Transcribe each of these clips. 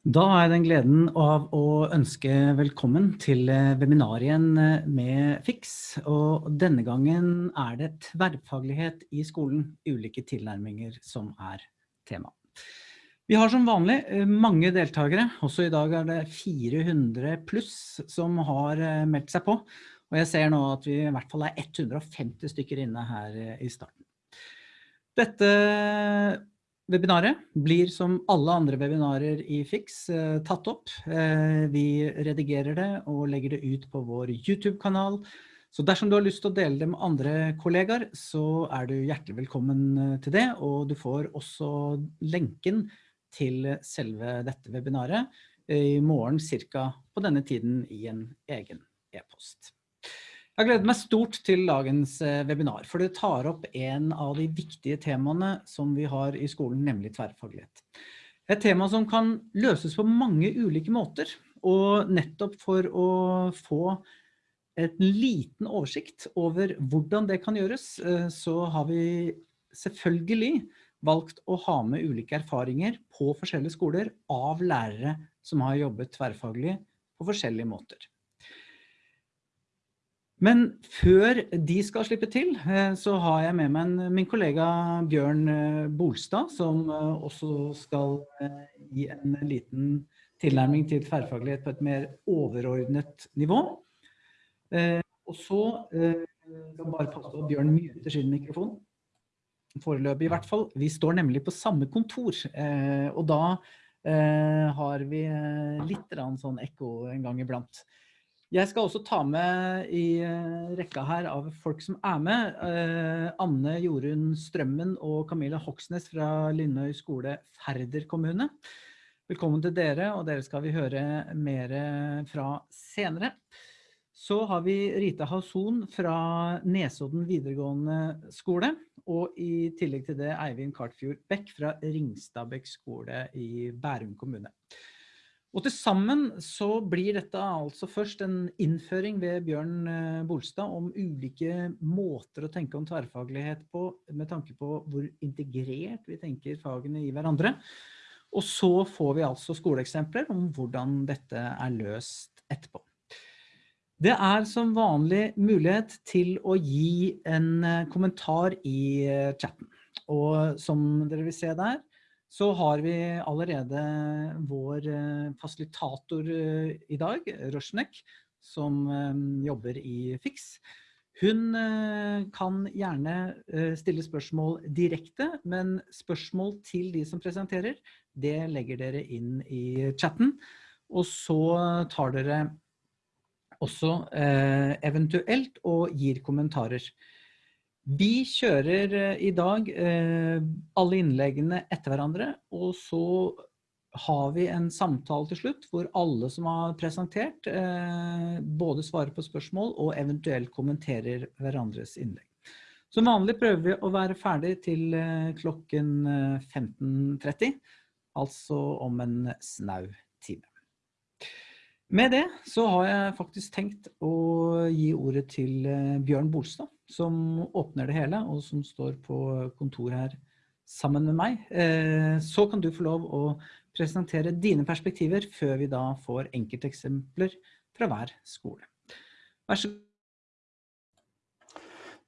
Da har jeg den gleden av å ønske velkommen til eh, webinar igjen eh, med FIX. Og denne gangen er det tverrfaglighet i skolen, ulike tilnærminger som er tema. Vi har som vanlig eh, mange deltakere, også i dag er det 400 pluss som har meldt seg på. Og jeg ser nå at vi i hvert fall er 150 stykker inne her i starten. Dette Webinaret blir som alle andre webinarer i Fix eh, tatt opp. Eh, vi redigerer det og legger det ut på vår YouTube-kanal. Så dersom du har lyst til å dele det med andre kollegaer, så er du hjertelig velkommen eh, til det. Og du får også lenken til selve dette webinaret i morgen cirka på denne tiden i en egen e-post. Jeg gleder meg stort til dagens eh, webinar, for det tar opp en av de viktige temaene som vi har i skolen, nemlig tverrfaglighet. Et tema som kan løses på mange ulike måter, og nettopp for å få en liten oversikt over hvordan det kan gjøres, eh, så har vi selvfølgelig valgt å ha med ulike erfaringer på forskjellige skoler av lærere som har jobbet tverrfaglig på forskjellige måter. Men før de skal slippe til, eh, så har jeg med meg min kollega Bjørn eh, Bolstad, som eh, også skal gi en liten tilnærming til tverrfaglighet på et mer overordnet nivå. Og så skal bare passe på Bjørn myter sin mikrofon. Foreløpig i hvert fall. Vi står nemlig på samme kontor, og da har vi litt sånn ekko en gang iblant. Jeg skal også ta med i eh, rekka her av folk som er med. Eh, Anne Jorunn Strømmen og Camilla Hoksnes fra Linnøy skole Færder kommune. Velkommen til dere, og dere skal vi høre mer fra senere. Så har vi Rita Hauson fra Nesodden videregående skole, og i tillegg til det Eivind Kartfjord Bekk fra Ringstadbekk skole i Bærum kommune. Og til sammen så blir dette altså først en innføring ved Bjørn eh, Bolstad om ulike måter å tenke om tverrfaglighet på, med tanke på hvor integrert vi tenker fagene i hverandre. Og så får vi altså skoleeksempler om hvordan dette er løst etterpå. Det er som vanlig mulighet til å gi en eh, kommentar i eh, chatten. Og som dere vil se der, så har vi allerede vår eh, fasilitator eh, i dag, Rosnek, som eh, jobber i FIX. Hun kan gjerne stille spørsmål direkte, men spørsmål til de som presenterer, det legger dere inn i chatten. Og så tar dere også eventuelt og gir kommentarer. Vi kjører eh, i dag eh, alle innleggene etter hverandre, og så har vi en samtale til slutt hvor alle som har presentert eh, både svarer på spørsmål og eventuelt kommenterer hverandres innlegg. Som vanlig prøver vi å være ferdig til klokken 15.30, altså om en snau time. Med det så har jeg faktisk tenkt å gi ordet til Bjørn Bolstad, som åpner det hele, og som står på kontor her sammen med meg. Eh, så kan du få lov å presentere dine perspektiver før vi da får enkelteksempler fra hver skole. Vær så god.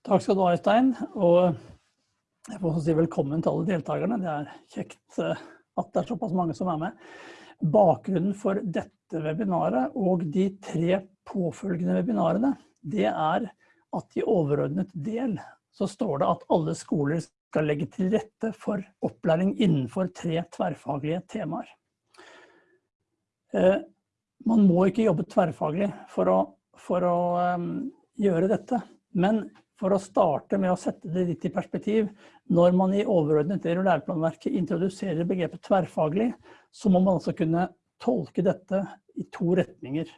Takk skal du ha, Øystein. Og jeg får si velkommen til alle deltakerne. Det er kjekt eh, at det er såpass mange som er med. Bakgrunnen for dette webinaret og de tre påfølgende webinarene, det er at i overordnet del så står det at alle skoler skal legge til rette for opplæring innenfor tre tverrfaglige temaer. Eh, man må ikke jobbe tverrfaglig for å, for å um, gjøre dette, men for å starte med å sette det litt i perspektiv, når man i overordnet del av læreplanverket introduserer begrepet tverrfaglig, så må man altså kunne tolke dette i to retninger.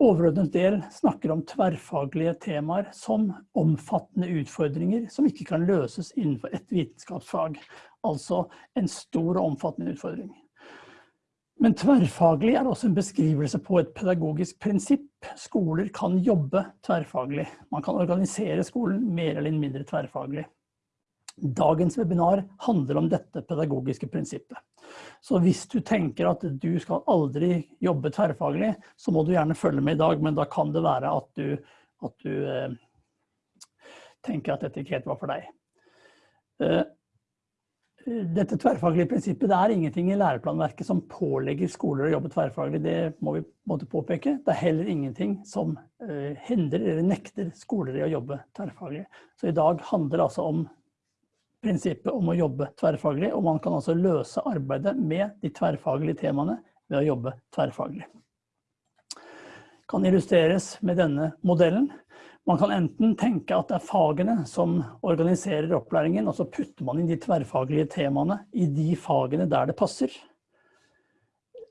Overordnet del snakker om tverrfaglige temaer som omfattende utfordringer som ikke kan løses innenfor et vitenskapsfag. Altså en stor og omfattende utfordring. Men tverrfaglig er også en beskrivelse på et pedagogisk prinsipp. Skoler kan jobbe tverrfaglig. Man kan organisere skolen mer eller mindre tverrfaglig. Dagens webinar handler om dette pedagogiske prinsippet. Så hvis du tenker at du skal aldri jobbe tverrfaglig, så må du gjerne følge med i dag, men da kan det være at du, at du eh, tenker at dette ikke helt var for deg. Eh, dette tverrfaglige prinsippet, det er ingenting i læreplanverket som pålegger skoler å jobbe tverrfaglig, det må vi måtte påpeke. Det er heller ingenting som eh, hindrer eller nekter skoler i å jobbe tverrfaglig. Så i dag handler det altså om prinsippet om å jobbe tverrfaglig, og man kan altså løse arbeidet med de tverrfaglige temaene ved å jobbe tverrfaglig. Kan illustreres med denne modellen. Man kan enten tenke at det er fagene som organiserer opplæringen, og så putter man inn de tverrfaglige temaene i de fagene der det passer.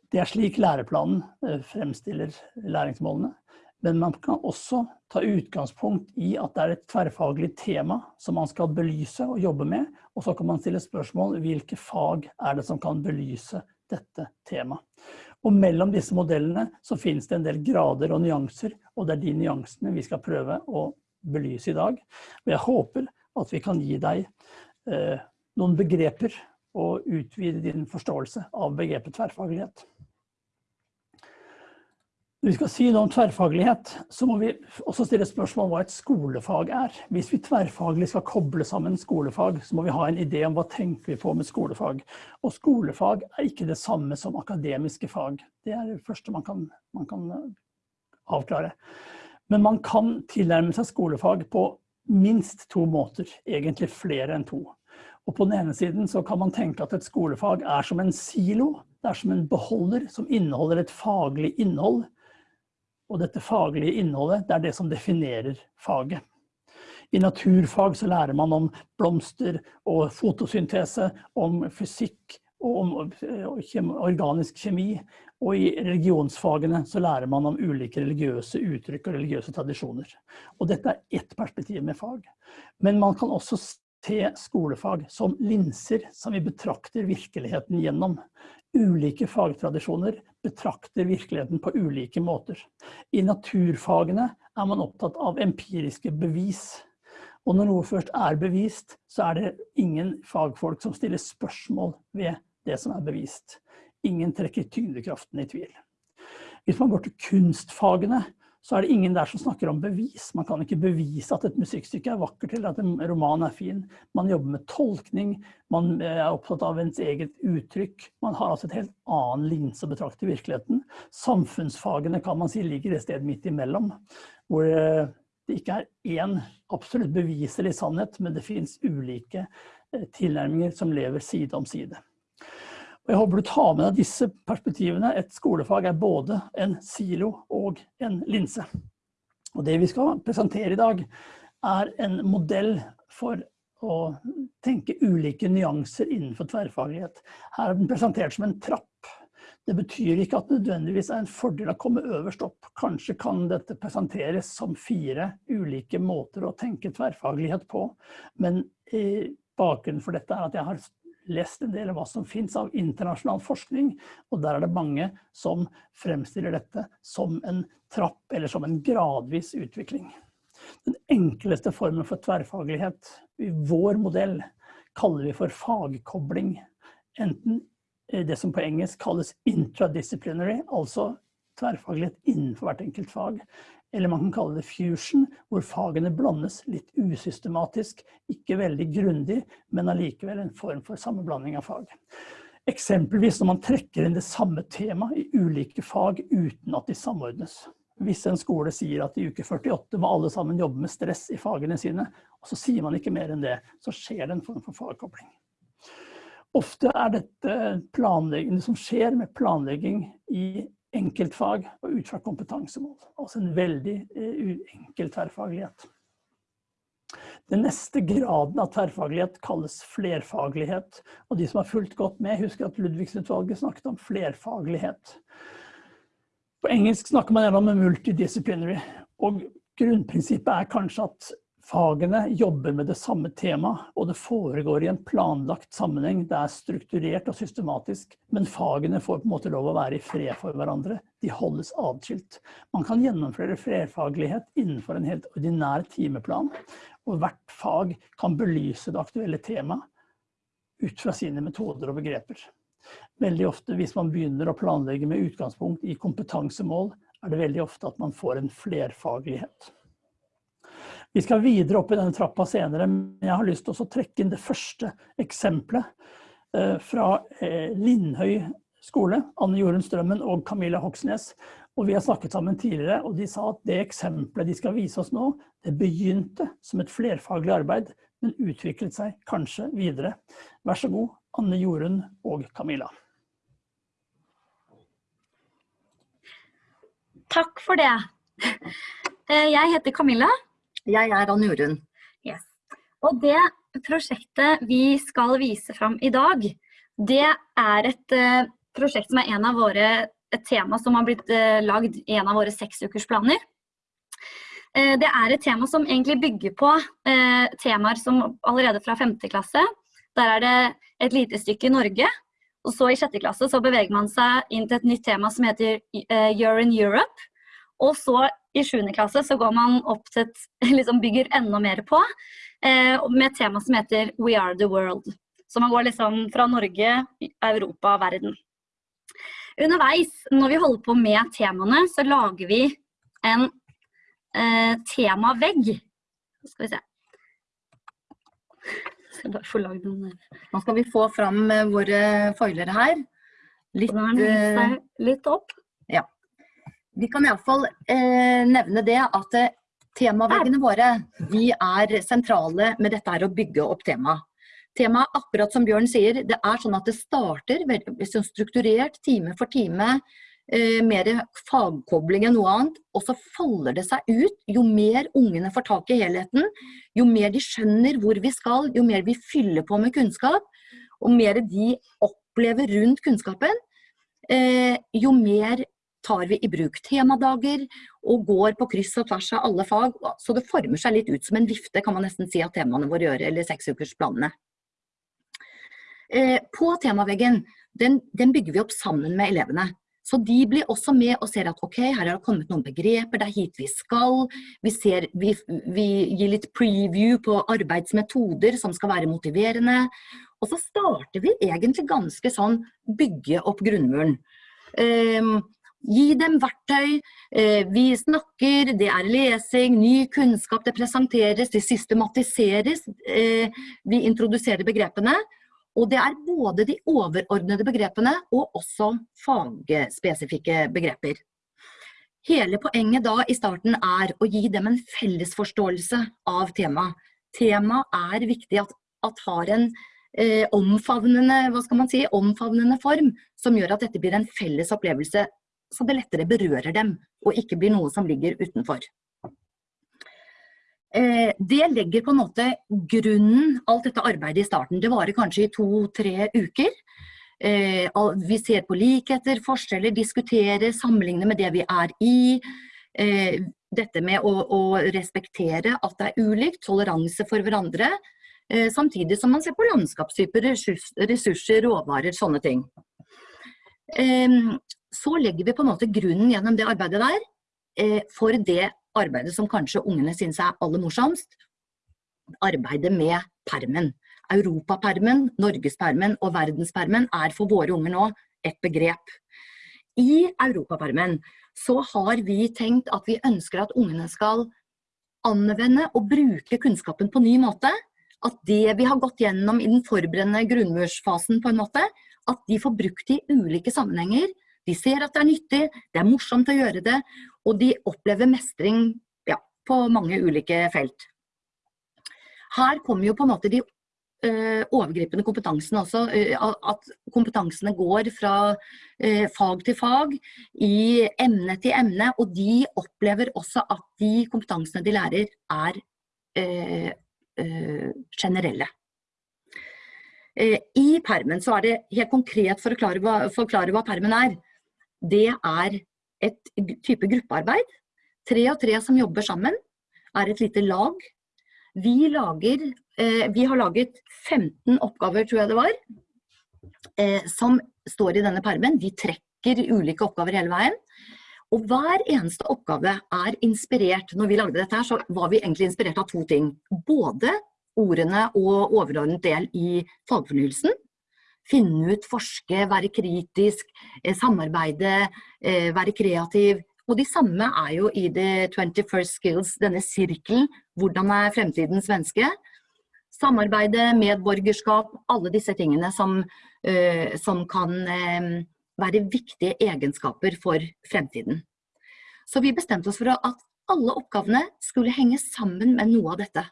Det er slik læreplanen eh, fremstiller læringsmålene. Men man kan også ta utgangspunkt i at det er et tverrfaglig tema som man skal belyse og jobbe med, og så kan man stille spørsmål hvilke fag er det som kan belyse dette temaet. Og mellom disse modellene så finnes det en del grader og nyanser, og det er de nyansene vi skal prøve å belyse i dag. Og jeg håper at vi kan gi deg eh, noen begreper og utvide din forståelse av begrepet tverrfaglighet. Når vi skal si noe om tverrfaglighet, så må vi også stille spørsmål om hva et skolefag er. Hvis vi tverrfaglig skal koble sammen skolefag, så må vi ha en idé om hva tenker vi på med skolefag. Og skolefag er ikke det samme som akademiske fag. Det er det første man kan, man kan eh, avklare. Men man kan tilnærme seg skolefag på minst to måter, egentlig flere enn to. Og på den ene siden så kan man tenke at et skolefag er som en silo, det er som en beholder som inneholder et faglig innhold, og dette faglige innholdet, det er det som definerer faget. I naturfag så lærer man om blomster og fotosyntese, om fysikk og om organisk kjemi. Og i religionsfagene så lærer man om ulike religiøse uttrykk og religiøse tradisjoner. Og dette er ett perspektiv med fag. Men man kan også se skolefag som linser som vi betrakter virkeligheten gjennom. Ulike fagtradisjoner betrakter virkeligheten på ulike måter. I naturfagene er man opptatt av empiriske bevis. Og når noe først er bevist, så er det ingen fagfolk som stiller spørsmål ved det som er bevist. Ingen trekker tyngdekraften i tvil. Hvis man går til kunstfagene, så er det ingen der som snakker om bevis. Man kan ikke bevise at et musikkstykke er vakkert eller at en roman er fin. Man jobber med tolkning, man er opptatt av ens eget uttrykk. Man har altså et helt annen linse å betrakte virkeligheten. Samfunnsfagene kan man si ligger et sted midt imellom, hvor eh, det ikke er én absolutt beviselig sannhet, men det finnes ulike eh, tilnærminger som lever side om side. Og jeg håper du tar med deg disse perspektivene. Et skolefag er både en silo og en linse. Og det vi skal presentere i dag er en modell for å tenke ulike nyanser innenfor tverrfaglighet. Her er den presentert som en trapp. Det betyr ikke at det nødvendigvis er en fordel å komme øverst opp. Kanskje kan dette presenteres som fire ulike måter å tenke tverrfaglighet på. Men bakgrunnen for dette er at jeg har lest en del av hva som finnes av internasjonal forskning, og der er det mange som fremstiller dette som en trapp eller som en gradvis utvikling. Den enkleste formen for tverrfaglighet i vår modell kaller vi for fagkobling. Enten det som på engelsk kalles intradisciplinary, altså tverrfaglighet innenfor hvert enkelt fag, eller man kan kalle det fusion, hvor fagene blandes litt usystematisk, ikke veldig grundig, men allikevel en form for sammenblanding av fag. Eksempelvis når man trekker inn det samme tema i ulike fag uten at de samordnes. Hvis en skole sier at i uke 48 må alle sammen jobbe med stress i fagene sine, og så sier man ikke mer enn det, så skjer det en form for fagkobling. Ofte er dette planlegging, det som skjer med planlegging i enkeltfag og ut fra kompetansemål. Altså en veldig eh, enkel tverrfaglighet. Den neste graden av tverrfaglighet kalles flerfaglighet. Og de som har fulgt godt med, husker at Ludvigsen-utvalget snakket om flerfaglighet. På engelsk snakker man gjerne om multidisciplinary. Og grunnprinsippet er kanskje at Fagene jobber med det samme temaet, og det foregår i en planlagt sammenheng. Det er strukturert og systematisk, men fagene får på en måte lov å være i fred for hverandre. de holdes adskilt. Man kan gjennomføre flerfaglighet innenfor en helt ordinær timeplan, og hvert fag kan belyse det aktuelle temaet ut fra sine metoder og begreper. Veldig ofte hvis man begynner å planlegge med utgangspunkt i kompetansemål, er det veldig ofte at man får en flerfaglighet. Vi skal videre opp i denne trappa senere, men jeg har lyst til å trekke inn det første eksempelet eh, fra eh, Lindhøy skole, Anne Jorunn Strømmen og Camilla Hoksnes. Og vi har snakket sammen tidligere, og de sa at det eksempelet de skal vise oss nå, det begynte som et flerfaglig arbeid, men utviklet seg kanskje videre. Vær så god, Anne Jorunn og Camilla. Takk for det. Eh, jeg heter Camilla. Jeg er Ann Jorunn. Yes. Og det prosjektet vi skal vise fram i dag, det er et uh, prosjekt som er en av våre, et tema som har blitt uh, lagd i en av våre seksukersplaner. Uh, det er et tema som egentlig bygger på temaer som allerede fra 5. klasse. Der er det et lite stykke i Norge. Og så i 6. klasse så beveger man seg inn til et nytt tema som heter You're in Europe. Og så i 7. klasse så går man opp til et, liksom bygger enda mer på, med et tema som heter We are the world. Så man går liksom fra Norge, Europa, verden. Underveis, når vi holder på med temaene, så lager vi en eh, temavegg. Skal vi se. Skal Nå skal vi få fram eh, våre foilere her. Litt, eh, litt opp. Vi kan iallfall eh, nevne det at eh, temaveggene våre de er sentrale med dette her å bygge opp temaet. Temaet, akkurat som Bjørn sier, det er sånn at det starter veldig strukturert time for time, eh, mer fagkobling enn noe annet, og så folder det seg ut. Jo mer ungene får tak i helheten, jo mer de skjønner hvor vi skal, jo mer vi fyller på med kunnskap, og mer de opplever rundt kunnskapen, eh, jo mer tar vi i bruk temadager og går på kryss og tvers av alle fag. Så det former seg litt ut som en vifte, kan man nesten si at temaene våre gjør, eller seksukersplanene. Eh, på temaveggen, den, den, bygger vi opp sammen med elevene. Så de blir også med og ser at ok, her har det kommet noen begreper, det er hit vi skal. Vi, ser, vi, vi gir litt preview på arbeidsmetoder som skal være motiverende. Og så starter vi egentlig ganske sånn bygge opp grunnmuren. Eh, gi dem verktøy, eh, vi snakker, det er lesing, ny kunnskap, det presenteres, det systematiseres. Eh, vi introduserer begrepene. Og det er både de overordnede begrepene og også fagspesifikke begreper. Hele poenget da i starten er å gi dem en fellesforståelse av temaet. Temaet er viktig at, at har en eh, omfavnende, hva skal man si, omfavnende form, som gjør at dette blir en felles opplevelse, så det lettere berører dem, og ikke blir noe som ligger utenfor. Eh, det legger på en måte grunnen, alt dette arbeidet i starten. Det varer kanskje i to-tre uker. Eh, vi ser på likheter, forskjeller, diskuterer, sammenligner med det vi er i. Eh, dette med å, å respektere at det er ulikt, toleranse for hverandre. Samtidig som man ser på landskapstyper, ressurser, råvarer, sånne ting. Så legger vi på en måte grunnen gjennom det arbeidet der for det arbeidet som kanskje ungene synes er aller morsomst, arbeidet med permen. Europapermen, norgespermen og verdenspermen er for våre unger nå et begrep. I europapermen så har vi tenkt at vi ønsker at ungene skal anvende og bruke kunnskapen på ny måte. At det vi har gått gjennom i den forberedende grunnmursfasen på en måte, at de får brukt i ulike sammenhenger. De ser at det er nyttig, det er morsomt å gjøre det, og de opplever mestring ja, på mange ulike felt. Her kommer jo på en måte de uh, overgripende kompetansene også, uh, at kompetansene går fra uh, fag til fag, i emne til emne, og de opplever også at de kompetansene de lærer er generelle. I permen så er det helt konkret for å forklare hva permen er. Det er et type gruppearbeid. Tre og tre som jobber sammen, er et lite lag. Vi, lager, eh, vi har laget 15 oppgaver, tror jeg det var, eh, som står i denne permen. Vi trekker ulike oppgaver hele veien. Og hver eneste oppgave er inspirert. Når vi lagde dette her, så var vi egentlig inspirert av to ting. Både ordene og overordnet del i fagfornyelsen. Finne ut, forske, være kritisk, eh, samarbeide, eh, være kreativ. Og de samme er jo i The 21st Skills, denne sirkelen. Hvordan er fremtidens menneske? Samarbeide, medborgerskap, alle disse tingene som, uh, som kan være viktige egenskaper for fremtiden. Så vi bestemte oss for at alle oppgavene skulle henge sammen med noe av dette.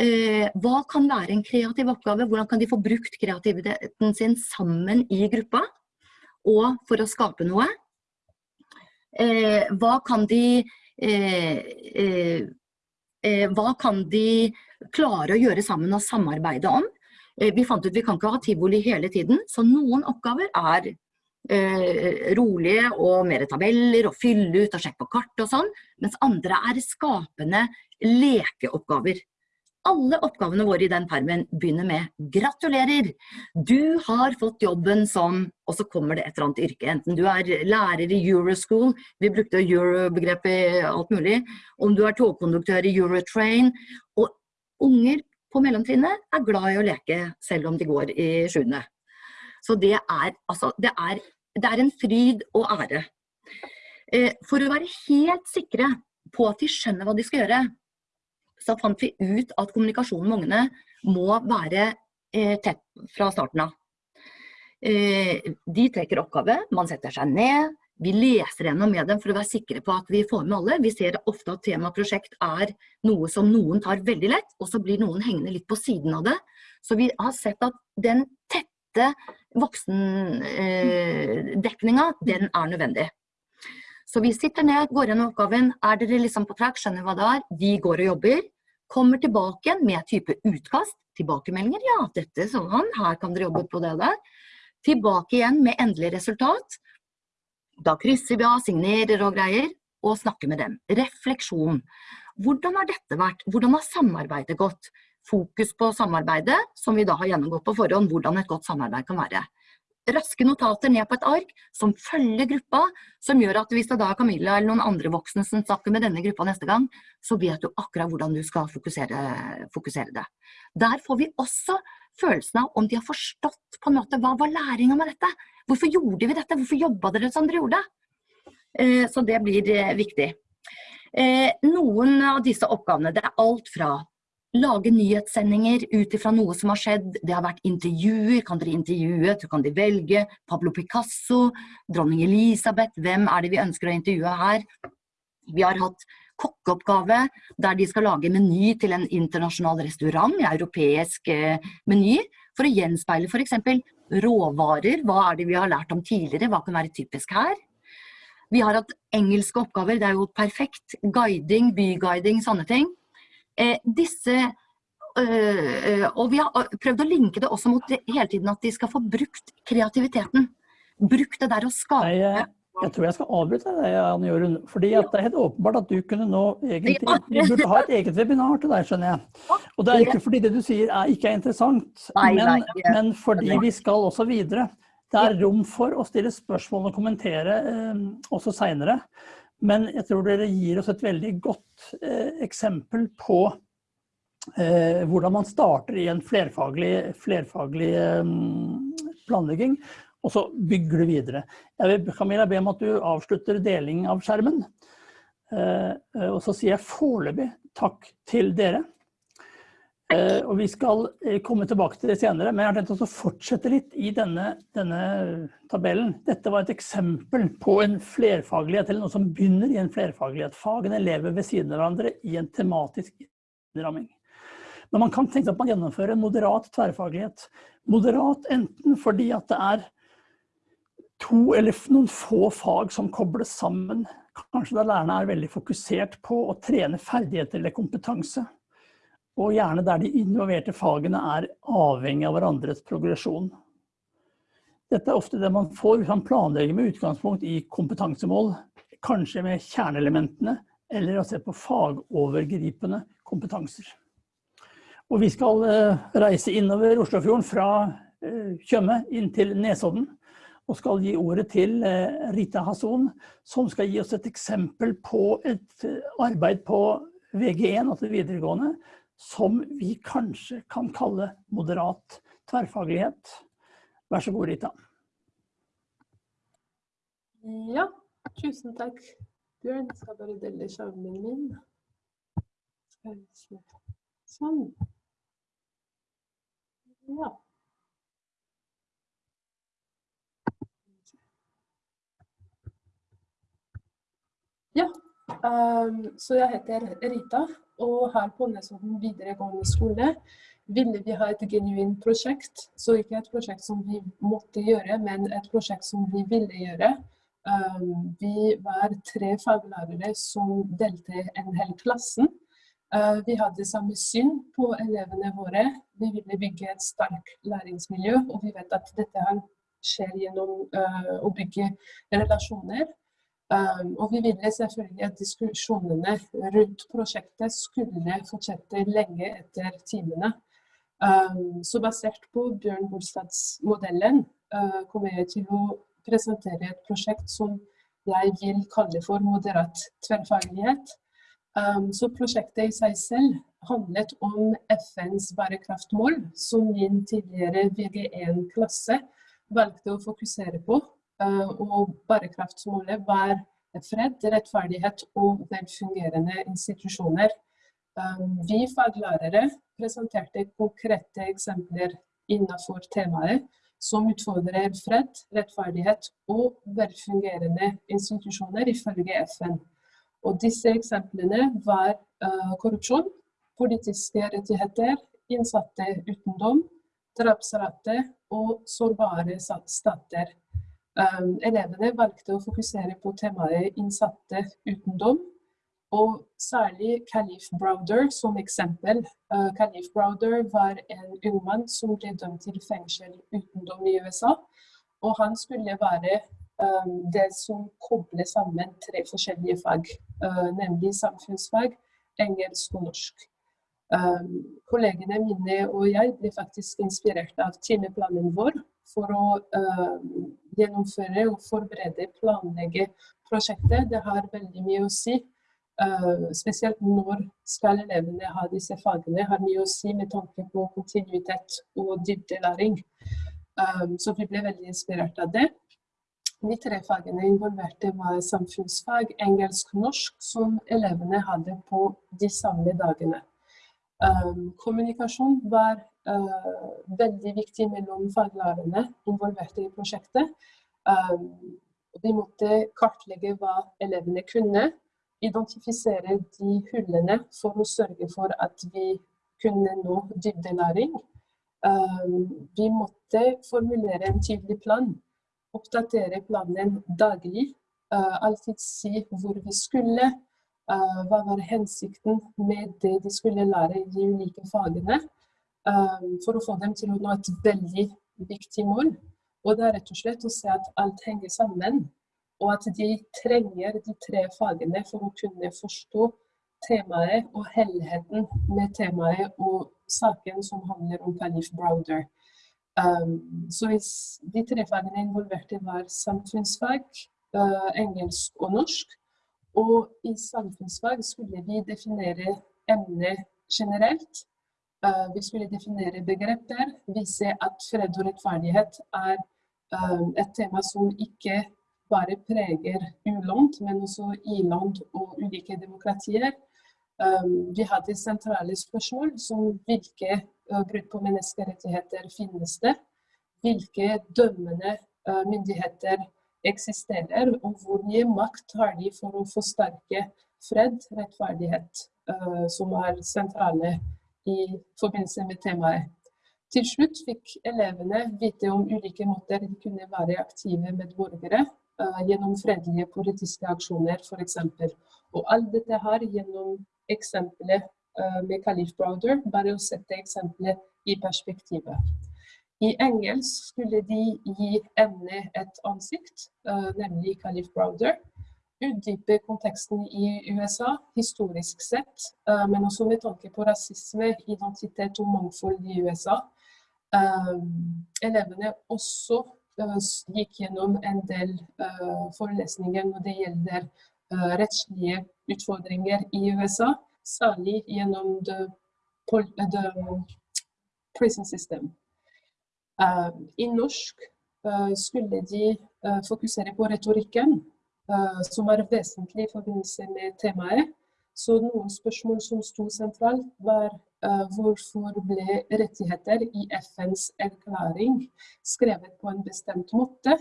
Eh, hva kan være en kreativ oppgave? Hvordan kan de få brukt kreativiteten sin sammen i gruppa? Og for å skape noe? Eh, hva kan de eh, hva kan de klare å gjøre sammen og samarbeide om? Vi fant ut vi kan ikke ha tivoli hele tiden, så noen oppgaver er eh, rolige og mer tabeller og fylle ut og sjekke på kart og sånn, mens andre er skapende lekeoppgaver. Alle oppgavene våre i den permen begynner med 'gratulerer'. Du har fått jobben som Og så kommer det et eller annet yrke. Enten du er lærer i Euroschool, vi brukte euro-begrepet alt mulig. Om du er togkonduktør i Eurotrain. Og unger på mellomtrinnet er glad i å leke selv om de går i sjuende. Så det er, altså, det er, det er en fryd og ære. Eh, for å være helt sikre på at de skjønner hva de skal gjøre, så fant vi ut at kommunikasjonen med ungene må være eh, tett fra starten av. Eh, de trekker oppgave, man setter seg ned, vi leser gjennom med dem for å være sikre på at vi får med alle. Vi ser ofte at temaprosjekt er noe som noen tar veldig lett, og så blir noen hengende litt på siden av det. Så vi har sett at den tette voksendekningen, eh, den er nødvendig. Så vi sitter ned, går gjennom oppgaven. Er dere liksom på track, skjønner hva det er? Vi går og jobber. Kommer tilbake igjen med type utkast. Tilbakemeldinger. Ja, dette sånn, her kan dere jobbe på det der. Tilbake igjen med endelig resultat. Da krysser vi av, signerer og greier, og snakker med dem. Refleksjon. Hvordan har dette vært? Hvordan har samarbeidet gått? fokus på samarbeidet, som vi da har gjennomgått på forhånd, hvordan et godt samarbeid kan være. Raske notater ned på et ark som følger gruppa, som gjør at hvis det da er Camilla eller noen andre voksne som snakker med denne gruppa neste gang, så vet du akkurat hvordan du skal fokusere, fokusere det. Der får vi også følelsen av om de har forstått på en måte hva var læringa med dette. Hvorfor gjorde vi dette? Hvorfor jobba dere som dere gjorde? Eh, så det blir eh, viktig. Eh, noen av disse oppgavene, det er alt fra lage nyhetssendinger ut ifra noe som har skjedd. Det har vært intervjuer. Kan dere intervjue? Så kan de velge. Pablo Picasso, dronning Elisabeth. Hvem er det vi ønsker å intervjue her? Vi har hatt kokkeoppgave der de skal lage meny til en internasjonal restaurant, en europeisk eh, meny, for å gjenspeile f.eks. råvarer. Hva er det vi har lært om tidligere? Hva kan være typisk her? Vi har hatt engelske oppgaver. Det er jo perfekt. Guiding, byguiding, sånne ting. Eh, disse øh, og vi har prøvd å linke det også mot hele tiden at de skal få brukt kreativiteten. Brukt det der å skape. Jeg, jeg tror jeg skal avbryte deg, Anne Jorunn. fordi det er helt åpenbart at du kunne nå egentlig Vi burde ha et eget webinar til deg, skjønner jeg. Og det er ikke fordi det du sier er, ikke er interessant, men, men fordi vi skal også videre. Det er rom for å stille spørsmål og kommentere eh, også seinere. Men jeg tror dere gir oss et veldig godt eh, eksempel på eh, hvordan man starter i en flerfaglig, flerfaglig eh, planlegging, og så bygger du videre. Jeg vil Camilla, be om at du avslutter deling av skjermen. Eh, og så sier jeg foreløpig takk til dere. Eh, og vi skal eh, komme tilbake til det senere, men jeg har tenkt å fortsette litt i denne, denne, tabellen. Dette var et eksempel på en flerfaglighet, eller noe som begynner i en flerfaglighet. Fagene lever ved siden av hverandre i en tematisk innramming. Men man kan tenke seg at man gjennomfører en moderat tverrfaglighet. Moderat enten fordi at det er to eller noen få fag som kobles sammen. Kanskje da lærerne er veldig fokusert på å trene ferdigheter eller kompetanse og gjerne der de involverte fagene er avhengig av hverandres progresjon. Dette er ofte det man får hvis man planlegger med utgangspunkt i kompetansemål, kanskje med kjerneelementene, eller å se på fagovergripende kompetanser. Og vi skal eh, reise innover Oslofjorden fra eh, Tjøme inn til Nesodden. og skal gi ordet til Rita Hasson, som skal gi oss et eksempel på et arbeid på VG1, altså videregående, som vi kanskje kan kalle moderat tverrfaglighet. Vær så god, Rita. Ja, tusen takk. Bjørn, jeg skal bare dele skjermen min. Sånn. Ja. Ja, så jeg heter Rita, og her på Nesodden videregående skole ville vi ha et genuint prosjekt. Så ikke et prosjekt som vi måtte gjøre, men et prosjekt som vi ville gjøre. Um, vi var tre faglærere som delte en hel klassen. Uh, vi hadde samme syn på elevene våre. Vi ville bygge et sterkt læringsmiljø, og vi vet at dette skjer gjennom uh, å bygge relasjoner. Um, og vi ville selvfølgelig at diskusjonene rundt prosjektet skulle fortsette lenge etter timene. Um, så basert på Bjørn Bolstads modellen uh, kommer jeg til å presentere et prosjekt som jeg vil kalle for moderat tverrfaglighet. Um, så prosjektet i seg selv handlet om FNs bærekraftmål, som min tidligere VG1-klasse valgte å fokusere på. Uh, og bærekraftsmålet var fred, rettferdighet og velfungerende institusjoner. Um, vi faglærere presenterte konkrete eksempler innenfor temaet, som utfordrer fred, rettferdighet og velfungerende institusjoner ifølge FN. Og disse eksemplene var uh, korrupsjon, politiske rettigheter, innsatte uten dom, drapsrate og sårbare stater. Um, elevene valgte å fokusere på temaet innsatte uten dom, og særlig Khalif Browder som eksempel. Uh, Khalif Browder var en ung mann som ble dømt til fengsel uten dom i USA. Og han skulle være um, det som kobler sammen tre forskjellige fag, uh, nemlig samfunnsfag, engelsk og norsk. Um, kollegene mine og jeg ble faktisk inspirert av timeplanen vår for å uh, gjennomføre og forberede, planlegge prosjektet. Det har veldig mye å si Uh, spesielt når skal elevene ha disse fagene, har mye å si med tanke på kontinuitet og dybdelæring. Um, så vi ble veldig inspirert av det. De tre fagene involverte var samfunnsfag, engelsk og norsk, som elevene hadde på de samme dagene. Um, kommunikasjon var veldig viktig mellom faglærerne involverte i prosjektet. vi de måtte kartlegge hva elevene kunne, identifisere de hullene for å sørge for at vi kunne nå dybdelæring. Um, vi måtte formulere en tydelig plan, oppdatere planen daglig, alltid si hvor vi skulle, hva var hensikten med det de skulle lære i de ulike fagene, for å få dem til å nå et veldig viktig mål. Og det er rett og slett å se at alt henger sammen og at de trenger de tre fagene for å kunne forstå temaet og helheten med temaet og saken som handler om Khalif Browder. Um, så hvis de tre fagene involverte var samfunnsfag, uh, engelsk og norsk, og i samfunnsfag skulle vi definere emnet generelt. Uh, vi skulle definere begreper, vise at fred og rettferdighet er um, et tema som ikke bare preger u-land, men også i-land og ulike demokratier. Um, vi hadde sentrale spørsmål som hvilke brudd på menneskerettigheter finnes det, hvilke dømmende myndigheter eksisterer, og hvor mye makt har de for å forsterke fred, rettferdighet, som er sentrale i forbindelse med temaet. Til slutt fikk elevene vite om ulike måter de kunne være aktive medborgere uh, gjennom fredelige politiske aksjoner f.eks. Og alt dette her gjennom eksempelet uh, med Calif Browder, bare å sette eksempelet i perspektivet. I engelsk skulle de gi emnet et ansikt, uh, nemlig Calif Browder. Utdype konteksten i USA historisk sett, men også med tanke på rasisme, identitet og mangfold i USA. elevene også uh, gikk gjennom en del forelesninger når det gjelder rettslige utfordringer i USA, særlig gjennom the, the prison system. I norsk skulle de fokusere på retorikken, som er vesentlig i forbindelse med temaet. Så noen spørsmål som sto sentralt, var uh, hvorfor ble rettigheter i FNs erklæring skrevet på en bestemt måte?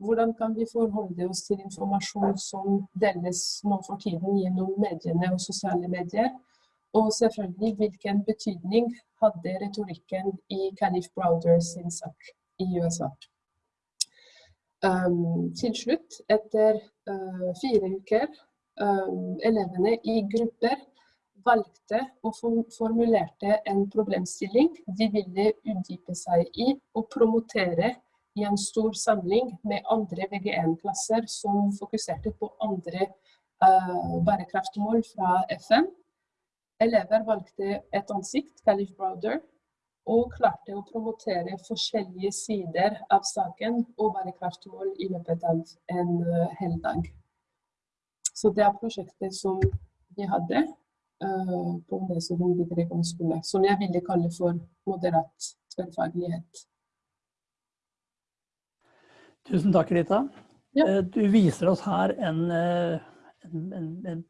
Hvordan kan vi forholde oss til informasjon som deles nå for tiden gjennom mediene og sosiale medier? Og selvfølgelig, hvilken betydning hadde retorikken i Canif Browder sin sak i USA? Um, til slutt, etter uh, fire uker um, elevene i grupper valgte og formulerte en problemstilling de ville utdype seg i og promotere i en stor samling med andre VG1-klasser som fokuserte på andre uh, bærekraftmål fra FN. Elever valgte et ansikt, Calif Browder, og klarte å promotere forskjellige sider av saken og bærekraftmål i løpet av en uh, hel dag. Så det er prosjektet som vi hadde uh, på Nesodden videregående skole, som jeg ville kalle for moderat tverrfaglighet. Tusen takk, Rita. Ja. Eh, du viser oss her en, eh, en, en, en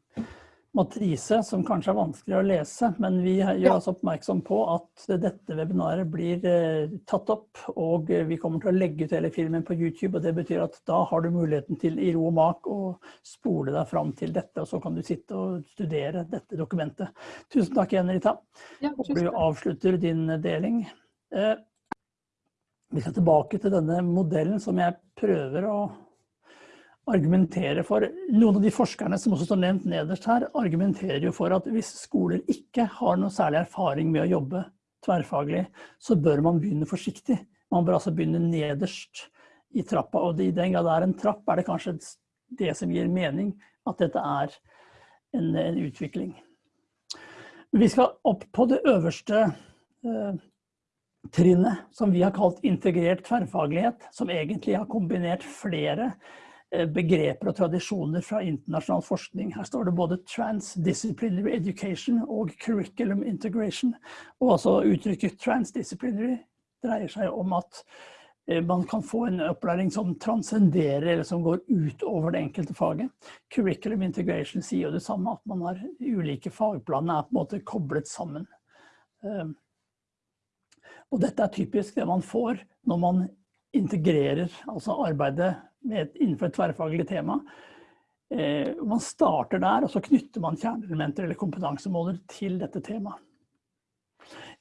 matrise som kanskje er vanskelig å lese, men vi gjør oss oppmerksom på at dette webinaret blir eh, tatt opp, og vi kommer til å legge ut hele filmen på YouTube, og det betyr at da har du muligheten til i ro og mak å spole deg fram til dette, og så kan du sitte og studere dette dokumentet. Tusen takk igjen, Rita. Ja, du avslutter din deling. Eh, vi skal tilbake til denne modellen som jeg prøver å argumenterer for Noen av de forskerne som også står nevnt nederst her, argumenterer jo for at hvis skoler ikke har noe særlig erfaring med å jobbe tverrfaglig, så bør man begynne forsiktig. Man bør altså begynne nederst i trappa. Og i den grad det er en trapp, er det kanskje det som gir mening at dette er en, en utvikling. Vi skal opp på det øverste eh, trinnet, som vi har kalt integrert tverrfaglighet, som egentlig har kombinert flere begreper og tradisjoner fra internasjonal forskning. Her står det både transdisciplinary education og curriculum integration. Og altså uttrykket transdisciplinary dreier seg om at eh, man kan få en opplæring som transcenderer eller som går utover det enkelte faget. Curriculum integration sier jo det samme, at man har ulike fagplaner er på en måte koblet sammen. Eh, og dette er typisk det man får når man integrerer altså arbeidet et, innenfor et tverrfaglig tema. Eh, man starter der, og så knytter man kjerneelementer eller kompetansemåler til dette temaet.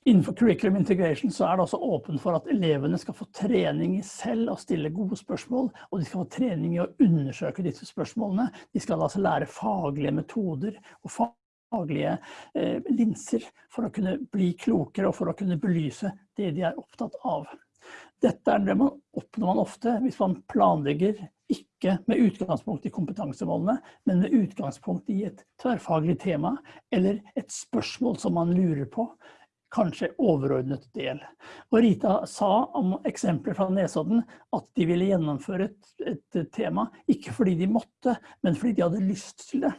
Innenfor curriculum integration så er det også åpent for at elevene skal få trening i selv å stille gode spørsmål, og de skal få trening i å undersøke disse spørsmålene. De skal altså lære faglige metoder og faglige eh, linser for å kunne bli klokere og for å kunne belyse det de er opptatt av. Dette er det man oppnår man ofte hvis man planlegger ikke med utgangspunkt i kompetansemålene, men med utgangspunkt i et tverrfaglig tema eller et spørsmål som man lurer på, kanskje overordnet del. Og Rita sa om eksempler fra Nesodden at de ville gjennomføre et, et tema, ikke fordi de måtte, men fordi de hadde lyst til det.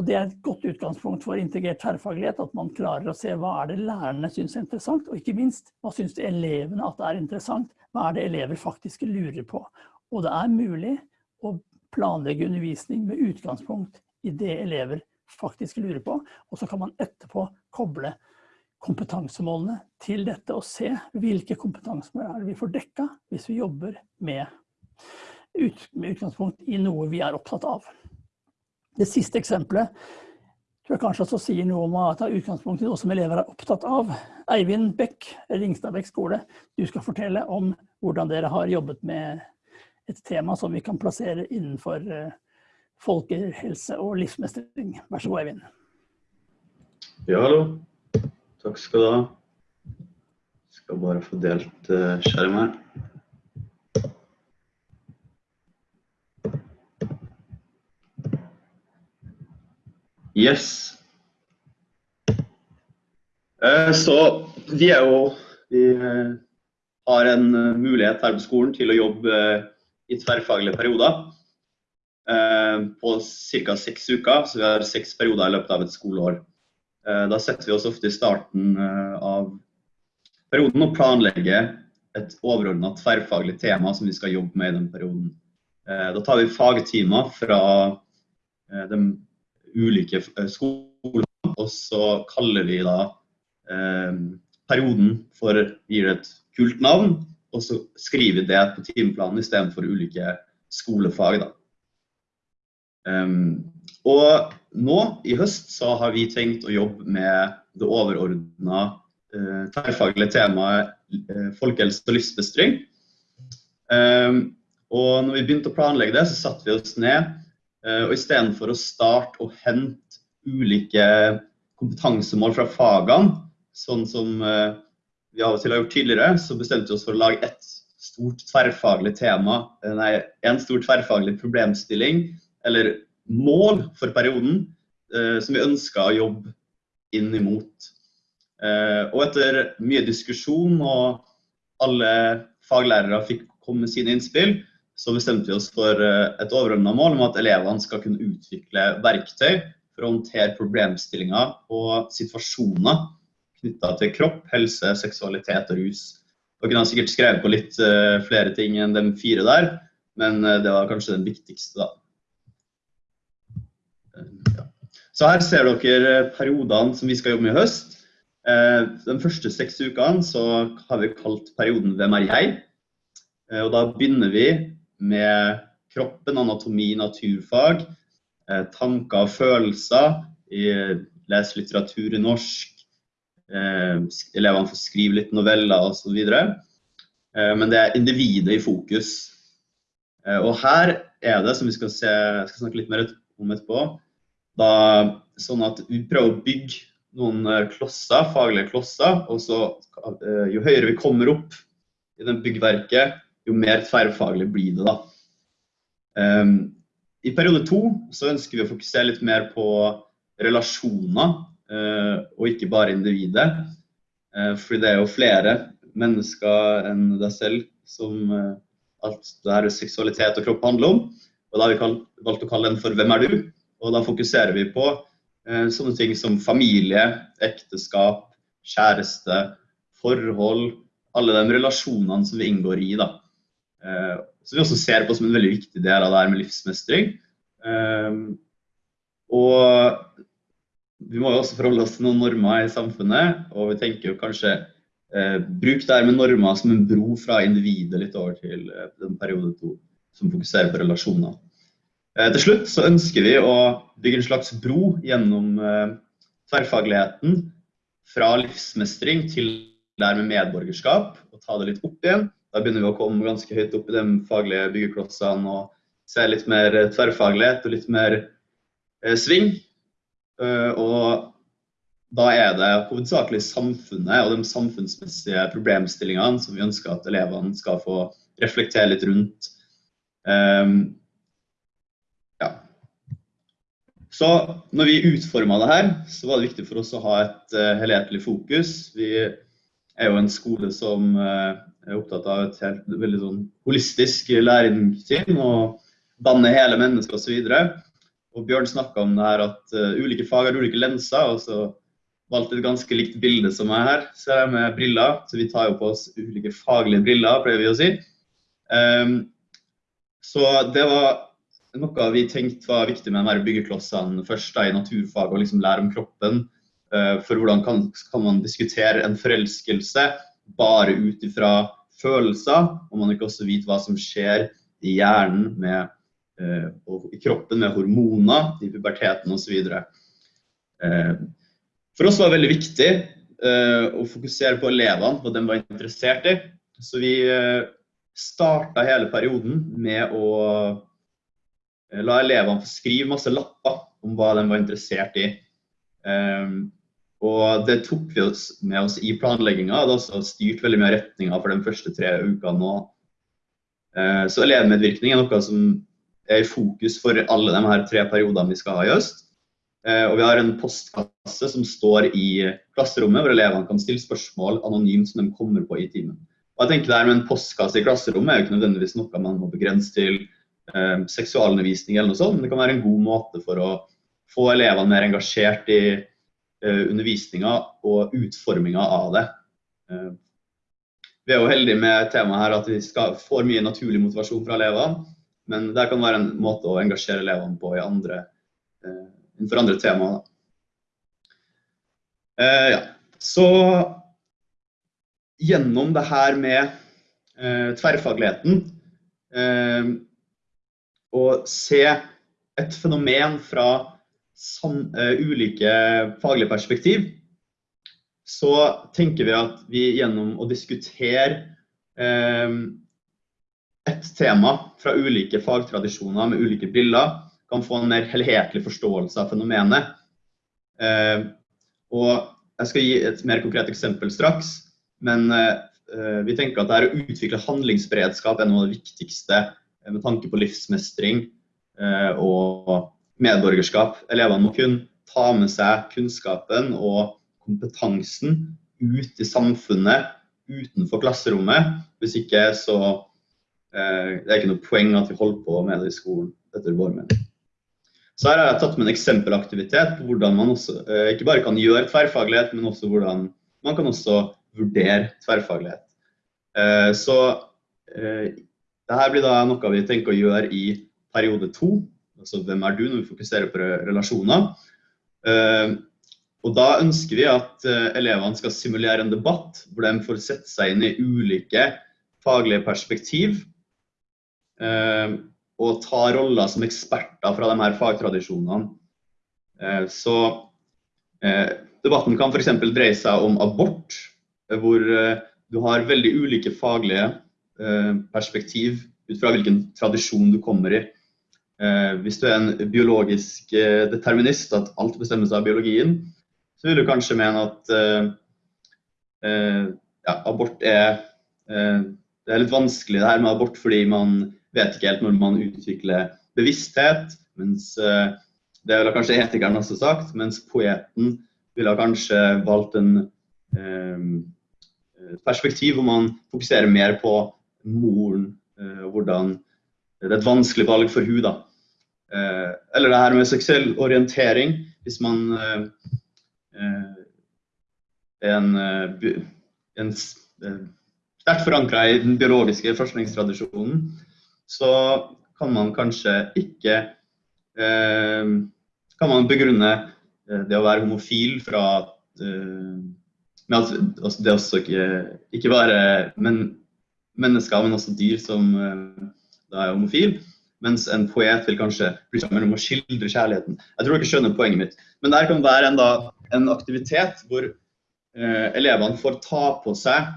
Og det er et godt utgangspunkt for integrert tverrfaglighet, at man klarer å se hva er det lærerne syns er interessant, og ikke minst, hva syns elevene at det er interessant, hva er det elever faktisk lurer på. Og det er mulig å planlegge undervisning med utgangspunkt i det elever faktisk lurer på, og så kan man etterpå koble kompetansemålene til dette og se hvilke kompetansemål er det vi får dekka hvis vi jobber med, med utgangspunkt i noe vi er opptatt av. Det siste eksempelet tror jeg kanskje også sier noe om å ta utgangspunktet noe som elever er opptatt av. Eivind Bekk, Ringstadbekk skole, du skal fortelle om hvordan dere har jobbet med et tema som vi kan plassere innenfor eh, folkehelse og livsmestring. Vær så god, Eivind. Ja, hallo. Takk skal du ha. Skal bare få delt skjermen skjerm her. Yes. Eh, så vi er jo Vi eh, har en mulighet her på skolen til å jobbe i tverrfaglige perioder på ca. seks uker. Så vi har seks perioder i løpet av et skoleår. Da setter vi oss ofte i starten av perioden og planlegger et overordnet tverrfaglig tema som vi skal jobbe med i den perioden. Da tar vi fagtimer fra de ulike skoler. og så kaller vi da perioden for gir det et kult navn, og så skriver vi det på timeplanen istedenfor ulike skolefag. Da. Um, og nå i høst så har vi tenkt å jobbe med det overordna uh, tverrfaglige temaet uh, folkehelse og livsbestring. Um, og når vi begynte å planlegge det, så satte vi oss ned. Uh, og istedenfor å starte og hente ulike kompetansemål fra fagene, sånn som uh, vi av og til har gjort tidligere, så bestemte vi oss for å lage ett stort tverrfaglig tema, nei, en stor tverrfaglig problemstilling eller mål for perioden eh, som vi ønska å jobbe inn imot. Eh, og etter mye diskusjon og alle faglærere fikk komme med sine innspill, så bestemte vi oss for eh, et overordna mål om at elevene skal kunne utvikle verktøy for å håndtere problemstillinger og situasjoner knytta til kropp, helse, seksualitet og rus. Dere har sikkert skrevet på litt uh, flere ting enn de fire der, men uh, det var kanskje den viktigste, da. Så her ser dere periodene som vi skal jobbe med i høst. Eh, de første seks ukene så har vi kalt perioden 'Hvem er jeg?'. Eh, og da begynner vi med kroppen, anatomi, naturfag, eh, tanker og følelser. Lese litteratur i norsk. Elevene får skrive litt noveller osv. Men det er individet i fokus. Og her er det, som vi skal, se, skal snakke litt mer om etterpå, da, sånn at vi prøver å bygge noen eh, klosser, faglige klosser. Og så eh, jo høyere vi kommer opp i den byggverket, jo mer tverrfaglig blir det da. Um, I periode to så ønsker vi å fokusere litt mer på relasjoner, uh, og ikke bare individet. Uh, fordi det er jo flere mennesker enn deg selv som uh, alt det her seksualitet og kropp handler om. Og da har vi valgt å kalle den for 'Hvem er du?' Og da fokuserer vi på sånne ting som familie, ekteskap, kjæreste, forhold. Alle de relasjonene som vi inngår i. da. Eh, som vi også ser på som en veldig viktig del av det her med livsmestring. Eh, og vi må jo også forholde oss til noen normer i samfunnet, og vi tenker jo kanskje eh, bruk det her med normer som en bro fra individet litt over til eh, den periode to, som fokuserer på relasjoner. Eh, til slutt så ønsker vi å bygge en slags bro gjennom eh, tverrfagligheten fra livsmestring til det her med medborgerskap, og ta det litt opp igjen. Da begynner vi å komme ganske høyt opp i de faglige byggeklossene og se litt mer tverrfaglighet og litt mer eh, sving. Uh, og da er det hovedsakelig samfunnet og de samfunnsmessige problemstillingene som vi ønsker at elevene skal få reflektere litt rundt. Um, Så når vi utforma det her, så var det viktig for oss å ha et uh, helhetlig fokus. Vi er jo en skole som uh, er opptatt av et helt, veldig sånn holistisk læringssyn og danne hele mennesket osv. Og, og Bjørn snakka om det her at uh, ulike fag har ulike lenser. og så valgte et ganske likt bilde som er her, ser jeg med briller. Så vi tar jo på oss ulike faglige briller, prøver vi å si. Um, så det var noe vi tenkte var viktig med de byggeklossene først da, i naturfag, å liksom lære om kroppen. Uh, for hvordan kan, kan, man diskutere en forelskelse bare ut ifra følelser, og man ikke også vet hva som skjer i hjernen med, eh, og i kroppen med hormoner, i puberteten osv. Eh, for oss var det veldig viktig eh, å fokusere på elevene, hva de var interessert i. Så vi eh, starta hele perioden med å Eh, la elevene få skrive masse lapper om hva de var interessert i. Um, og det tok vi oss med oss i planlegginga. Det har også styrt veldig mye av retninga for de første tre ukene nå. Uh, så elevmedvirkning er noe som er i fokus for alle de her tre periodene vi skal ha i høst. Uh, og vi har en postkasse som står i klasserommet, hvor elevene kan stille spørsmål anonymt som de kommer på i timen. Og jeg tenker det her med en postkasse i klasserommet er jo ikke nødvendigvis noe man må begrense til eh, seksualundervisning eller noe sånt, men det kan være en god måte for å få elevene mer engasjert i eh, undervisninga og utforminga av det. Eh, vi er jo heldige med temaet her at vi skal, får mye naturlig motivasjon fra elevene, men det kan være en måte å engasjere elevene på andre, eh, innenfor andre temaer. Eh, ja. Så gjennom det her med eh, tverrfagligheten eh, å se et fenomen fra sam, uh, ulike faglige perspektiv, så tenker vi at vi gjennom å diskutere uh, et tema fra ulike fagtradisjoner med ulike briller, kan få en mer helhetlig forståelse av fenomenet. Uh, og jeg skal gi et mer konkret eksempel straks. Men uh, vi tenker at det å utvikle handlingsberedskap er noe av det viktigste eh, med tanke på livsmestring uh, og medborgerskap. Elevene må kunne ta med seg kunnskapen og kompetansen ut i samfunnet utenfor klasserommet. Hvis ikke så eh, det er ikke noe poeng at vi holder på med det i skolen, etter vår mening. Så her har jeg tatt med en eksempelaktivitet på hvordan man også, ikke bare kan gjøre tverrfaglighet, men også hvordan man kan også vurdere tverrfaglighet. Eh, så eh, dette blir da noe vi tenker å gjøre i periode to. Altså hvem er du, når vi fokuserer på relasjoner. Eh, og da ønsker vi at elevene skal simulere en debatt hvor de får sette seg inn i ulike faglige perspektiv. Og ta roller som eksperter fra de her fagtradisjonene. Så debatten kan f.eks. dreie seg om abort, hvor eh, du har veldig ulike faglige eh, perspektiv ut fra hvilken tradisjon du kommer i. Eh, hvis du er en biologisk determinist, at alt bestemmes av biologien, så vil du kanskje mene at ja, abort er Det er litt vanskelig det her med abort fordi man vet ikke helt når man utvikler bevissthet. Mens det ville kanskje etikeren også sagt, mens poeten ville kanskje valgt en perspektiv hvor man fokuserer mer på moren eh, og hvordan Det er et vanskelig valg for hun. Eh, eller det her med seksuell orientering. Hvis man eh, er en, en sterkt forankra i den biologiske forskningstradisjonen, så kan man kanskje ikke Kan man begrunne det å være homofil fra med at altså, det er også ikke, ikke bare men, mennesker, men også dyr som da er homofil. Mens en poet vil kanskje bry seg om å skildre kjærligheten. Jeg tror dere skjønner poenget mitt. Men der kan være en, da, en aktivitet hvor eh, elevene får ta på seg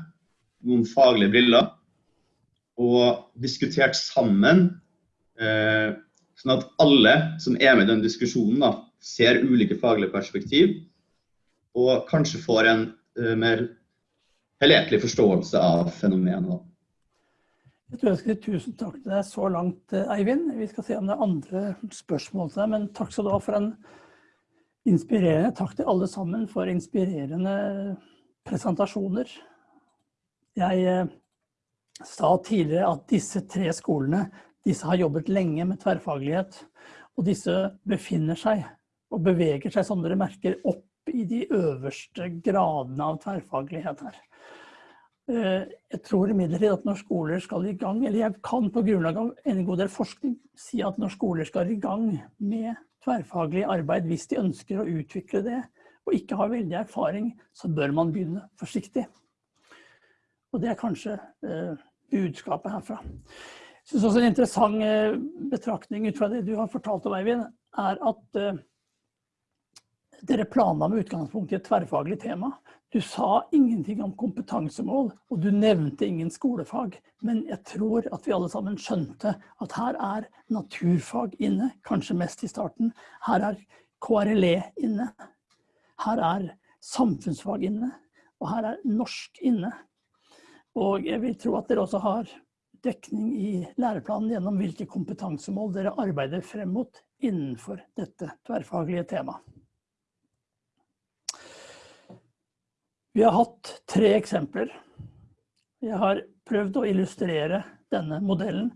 noen faglige briller og diskutert sammen, eh, sånn at alle som er med i den diskusjonen, da, ser ulike faglige perspektiv, og kanskje får en Eh, mer helhetlig forståelse av fenomenet. Jeg tror jeg skal si tusen takk til deg så langt, eh, Eivind. Vi skal se om det er andre spørsmål til deg, men takk skal du ha for en inspirerende Takk til alle sammen for inspirerende presentasjoner. Jeg eh, sa tidligere at disse tre skolene disse har jobbet lenge med tverrfaglighet. Og disse befinner seg og beveger seg, som dere merker, opp i de øverste gradene av tverrfaglighet her. Eh, jeg tror imidlertid at når skoler skal i gang, eller jeg kan på grunnlag av en god del forskning si at når skoler skal i gang med tverrfaglig arbeid, hvis de ønsker å utvikle det, og ikke har veldig erfaring, så bør man begynne forsiktig. Og det er kanskje eh, budskapet herfra. Jeg synes også en interessant eh, betraktning ut fra det du har fortalt om, Eivind, er at dere planla med utgangspunkt i et tverrfaglig tema. Du sa ingenting om kompetansemål, og du nevnte ingen skolefag. Men jeg tror at vi alle sammen skjønte at her er naturfag inne, kanskje mest i starten. Her er KRLE inne. Her er samfunnsfag inne. Og her er norsk inne. Og jeg vil tro at dere også har dekning i læreplanen gjennom hvilke kompetansemål dere arbeider frem mot innenfor dette tverrfaglige temaet. Vi har hatt tre eksempler. Jeg har prøvd å illustrere denne modellen.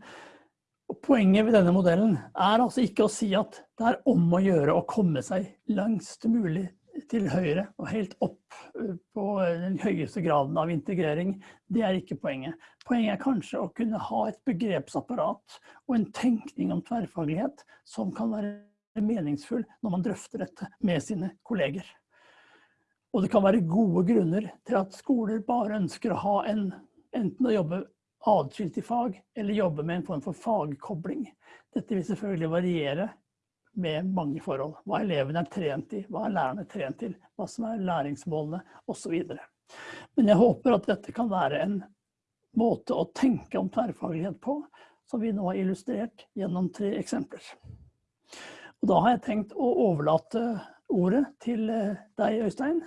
Og poenget ved denne modellen er altså ikke å si at det er om å gjøre å komme seg langst mulig til høyre og helt opp eh, på den høyeste graden av integrering. Det er ikke poenget. Poenget er kanskje å kunne ha et begrepsapparat og en tenkning om tverrfaglighet som kan være meningsfull når man drøfter dette med sine kolleger. Og det kan være gode grunner til at skoler bare ønsker å ha en, enten å jobbe adskilt i fag, eller jobbe med en form for fagkobling. Dette vil selvfølgelig variere med mange forhold. Hva elevene er trent i, hva er lærerne trent til, hva som er læringsmålene osv. Men jeg håper at dette kan være en måte å tenke om tverrfaglighet på, som vi nå har illustrert gjennom tre eksempler. Og da har jeg tenkt å overlate ordet til eh, deg, Øystein.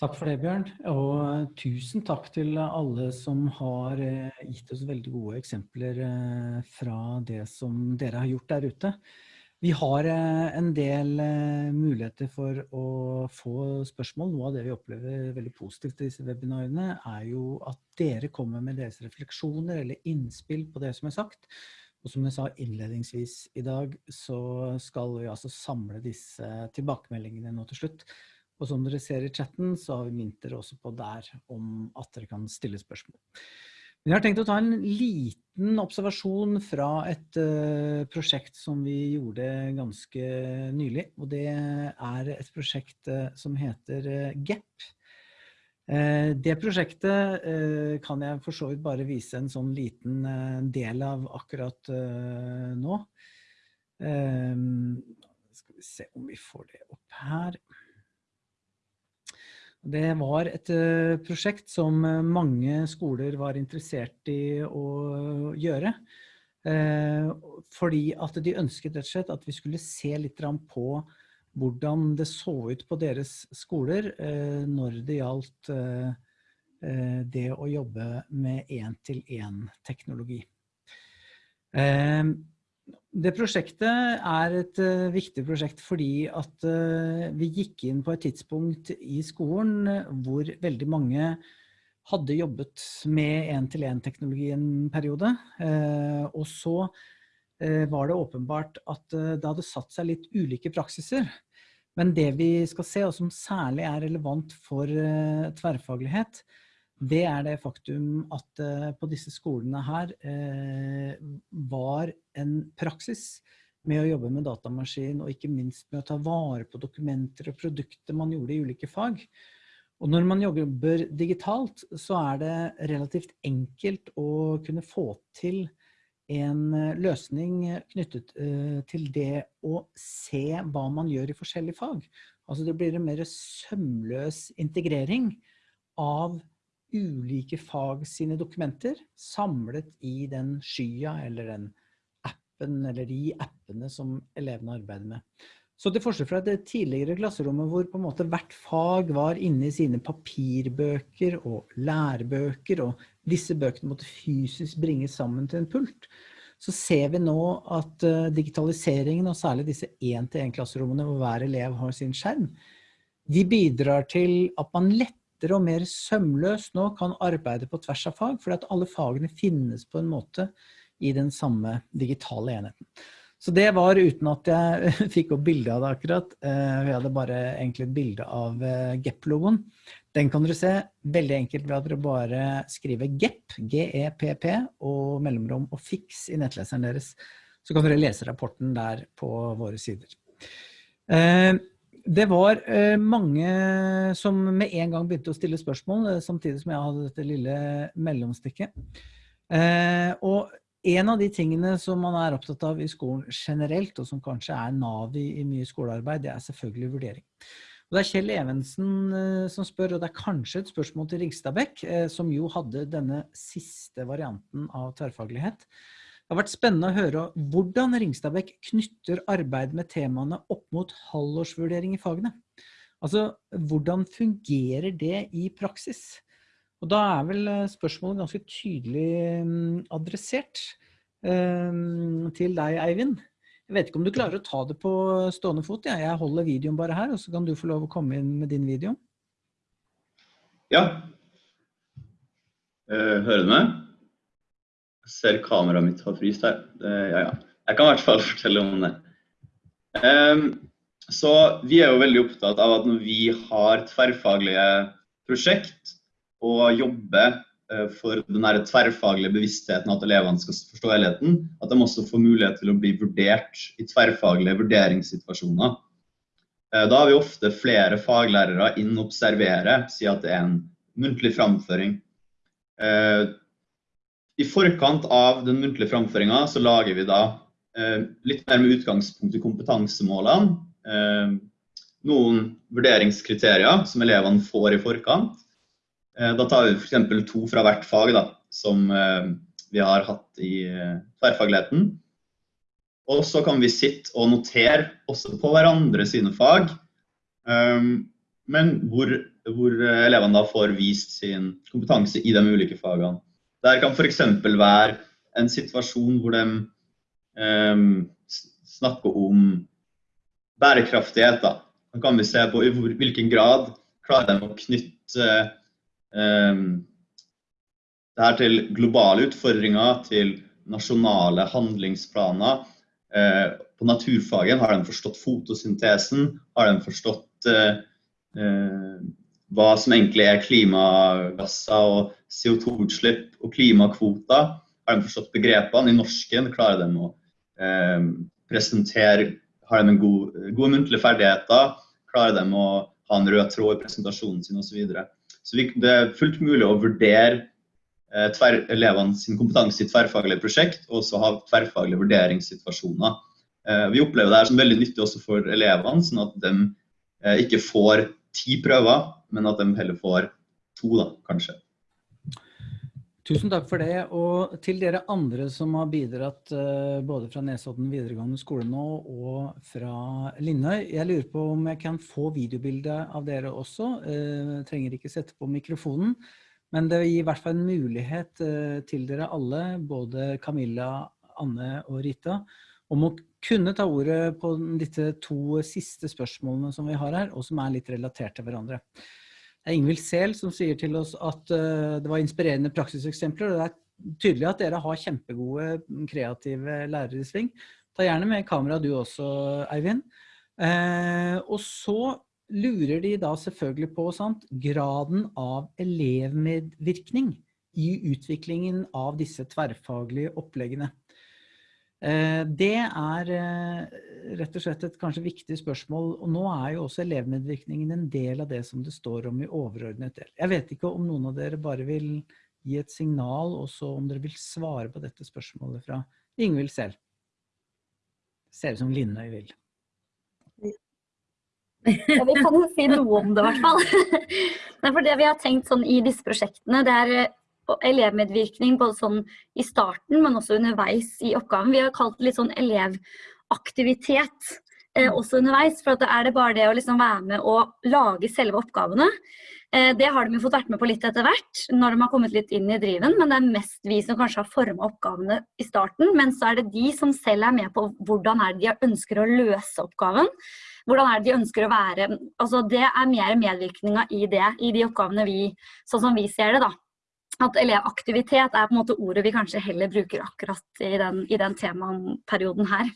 Takk for det, Bjørn. Og tusen takk til alle som har eh, gitt oss veldig gode eksempler eh, fra det som dere har gjort der ute. Vi har eh, en del muligheter for å få spørsmål. Noe av det vi opplever veldig positivt i disse webinarene, er jo at dere kommer med deres refleksjoner eller innspill på det som er sagt. Og som jeg sa innledningsvis i dag, så skal vi altså samle disse tilbakemeldingene nå til slutt og som dere ser i chatten, så har vi minnet dere også på der om at dere kan stille spørsmål. Men jeg har tenkt å ta en liten observasjon fra et uh, prosjekt som vi gjorde ganske nylig. Og det er et prosjekt uh, som heter uh, GEP. Det prosjektet kan jeg for så vidt bare vise en sånn liten del av akkurat nå. Skal vi se om vi får det opp her. Det var et uh, prosjekt som eh, mange skoler var interessert i å gjøre. Uh, fordi at de ønsket rett og slett at vi skulle se litt på hvordan det så ut på deres skoler når det gjaldt det å jobbe med én-til-én-teknologi. Det prosjektet er et uh, viktig prosjekt fordi at uh, vi gikk inn på et tidspunkt i skolen uh, hvor veldig mange hadde jobbet med en-til-en-teknologi en periode. og så var det åpenbart at det hadde satt seg litt ulike praksiser. Men det vi skal se, og som særlig er relevant for tverrfaglighet, det er det faktum at uh, på disse skolene her uh, var en praksis med å jobbe med datamaskin, og ikke minst med å ta vare på dokumenter og produkter man gjorde i ulike fag. Og når man jobber digitalt, så er det relativt enkelt å kunne få til en eh, løsning knyttet til det å se hva man gjør i forskjellige fag. Altså det blir en mer sømløs integrering av ulike fag sine dokumenter samlet i den skya eller den appen eller de appene som elevene arbeider med. Så til forskjell fra det tidligere klasserommet hvor på en måte hvert fag var inne i sine papirbøker og lærebøker, og disse bøkene måtte fysisk bringes sammen til en pult, så ser vi nå at uh, digitaliseringen, og særlig disse én-til-én-klasserommene hvor hver elev har sin skjerm, de bidrar til at man lett lettere og mer sømløst nå kan arbeide på tvers av fag, fordi at alle fagene finnes på en måte i den samme digitale enheten. Så det var uten at jeg fikk opp bilde av det akkurat. Eh, vi hadde bare egentlig et bilde av eh, GEP-logoen. Den kan dere se veldig enkelt ved at dere bare skriver GEP, G-E-P-P, og mellomrom og FIX i nettleseren deres. Så kan dere lese rapporten der på våre sider. Det var eh, mange som med en gang begynte å stille spørsmål, eh, samtidig som jeg hadde dette lille mellomstikket. Eh, og en av de tingene som man er opptatt av i skolen generelt, og som kanskje er nav i, i mye skolearbeid, det er selvfølgelig vurdering. Og det er Kjell Evensen som spør, og det er kanskje et spørsmål til Ringstadbekk, som jo hadde denne siste varianten av tverrfaglighet. Det har vært spennende å høre hvordan Ringstadbekk knytter arbeid med temaene opp mot halvårsvurdering i fagene. Altså, hvordan fungerer det i praksis? Og da er vel eh, spørsmålet ganske tydelig mm, adressert um, til deg, Eivind. Jeg vet ikke om du klarer å ta det på stående fot. Ja. Jeg holder videoen bare her, og så kan du få lov å komme inn med din video. Ja. Eh, hører du meg? Ser kameraet mitt har fryst her. Eh, ja, ja. Jeg kan i hvert fall fortelle om det. Um, så vi er jo veldig opptatt av at når vi har tverrfaglige prosjekt og jobber uh, for den tverrfaglige bevisstheten at elevene skal forstå helheten, at de også får mulighet til å bli vurdert i tverrfaglige vurderingssituasjoner. Uh, da har vi ofte flere faglærere inn og observere, si at det er en muntlig framføring. I forkant av den muntlige framføringa så lager vi da litt mer med utgangspunkt i kompetansemålene Eh, noen vurderingskriterier som elevene får i forkant. Eh, da tar vi f.eks. to fra hvert fag, da, som eh, vi har hatt i tverrfagligheten. Og så kan vi sitte og notere også på hverandre sine fag, men hvor, hvor elevene da får vist sin kompetanse i de ulike fagene. Der kan f.eks. være en situasjon hvor de um, snakker om bærekraftighet. da. Da kan vi se på i hvilken grad klarer de å knytte um, det her til globale utfordringer, til nasjonale handlingsplaner. Uh, på naturfagen har de forstått fotosyntesen, har de forstått uh, hva som egentlig er klimagasser og CO2-utslipp og klimakvoter. Har de forstått begrepene? I norsken klarer de å presentere har de gode god, muntlige ferdigheter? Klarer de å ha en rød tråd i presentasjonen sin osv. Så, så det er fullt mulig å vurdere eh, tver, elevene sin kompetanse i tverrfaglige prosjekt, og også ha tverrfaglige vurderingssituasjoner. Eh, vi opplever det her som veldig nyttig også for elevene, sånn at de eh, ikke får ti prøver, men at de heller får to, da, kanskje. Tusen takk for det. Og til dere andre som har bidratt uh, både fra Nesodden videregående skole nå og fra Linnøy. Jeg lurer på om jeg kan få videobilde av dere også. Jeg trenger ikke sette på mikrofonen. Men det gir i hvert fall en mulighet uh, til dere alle, både Camilla, Anne og Rita, om å kunne ta ordet på disse to siste spørsmålene som vi har her, og som er litt relatert til hverandre. Det er Ingvild Sehl som sier til oss at uh, det var inspirerende praksiseksempler. og Det er tydelig at dere har kjempegode, kreative lærere i sving. Ta gjerne med kamera du også, Eivind. Uh, og så lurer de da selvfølgelig på sant, graden av elevmedvirkning i utviklingen av disse tverrfaglige oppleggene. Eh, det er eh, rett og slett et kanskje viktig spørsmål, og nå er jo også elevmedvirkningen en del av det som det står om i overordnet del. Jeg vet ikke om noen av dere bare vil gi et signal, og så om dere vil svare på dette spørsmålet fra Ingvild selv. Ser ut som Linnøy vil. Ja, vi kan jo si noe om det i hvert fall. for det vi har tenkt sånn i disse prosjektene, det er elevmedvirkning både sånn i starten, men også underveis i oppgaven. Vi har kalt det litt sånn elevaktivitet eh, mm. også underveis. For er det bare det å liksom være med og lage selve oppgavene. Eh, det har de jo fått vært med på litt etter hvert, når de har kommet litt inn i driven. Men det er mest vi som kanskje har forma oppgavene i starten. Men så er det de som selv er med på hvordan er det de ønsker å løse oppgaven. Hvordan er det de ønsker å være altså Det er mer medvirkninga i det, i de oppgavene vi, sånn som vi ser det, da at elevaktivitet er på en måte ordet vi kanskje heller bruker akkurat i den, i den temaperioden her.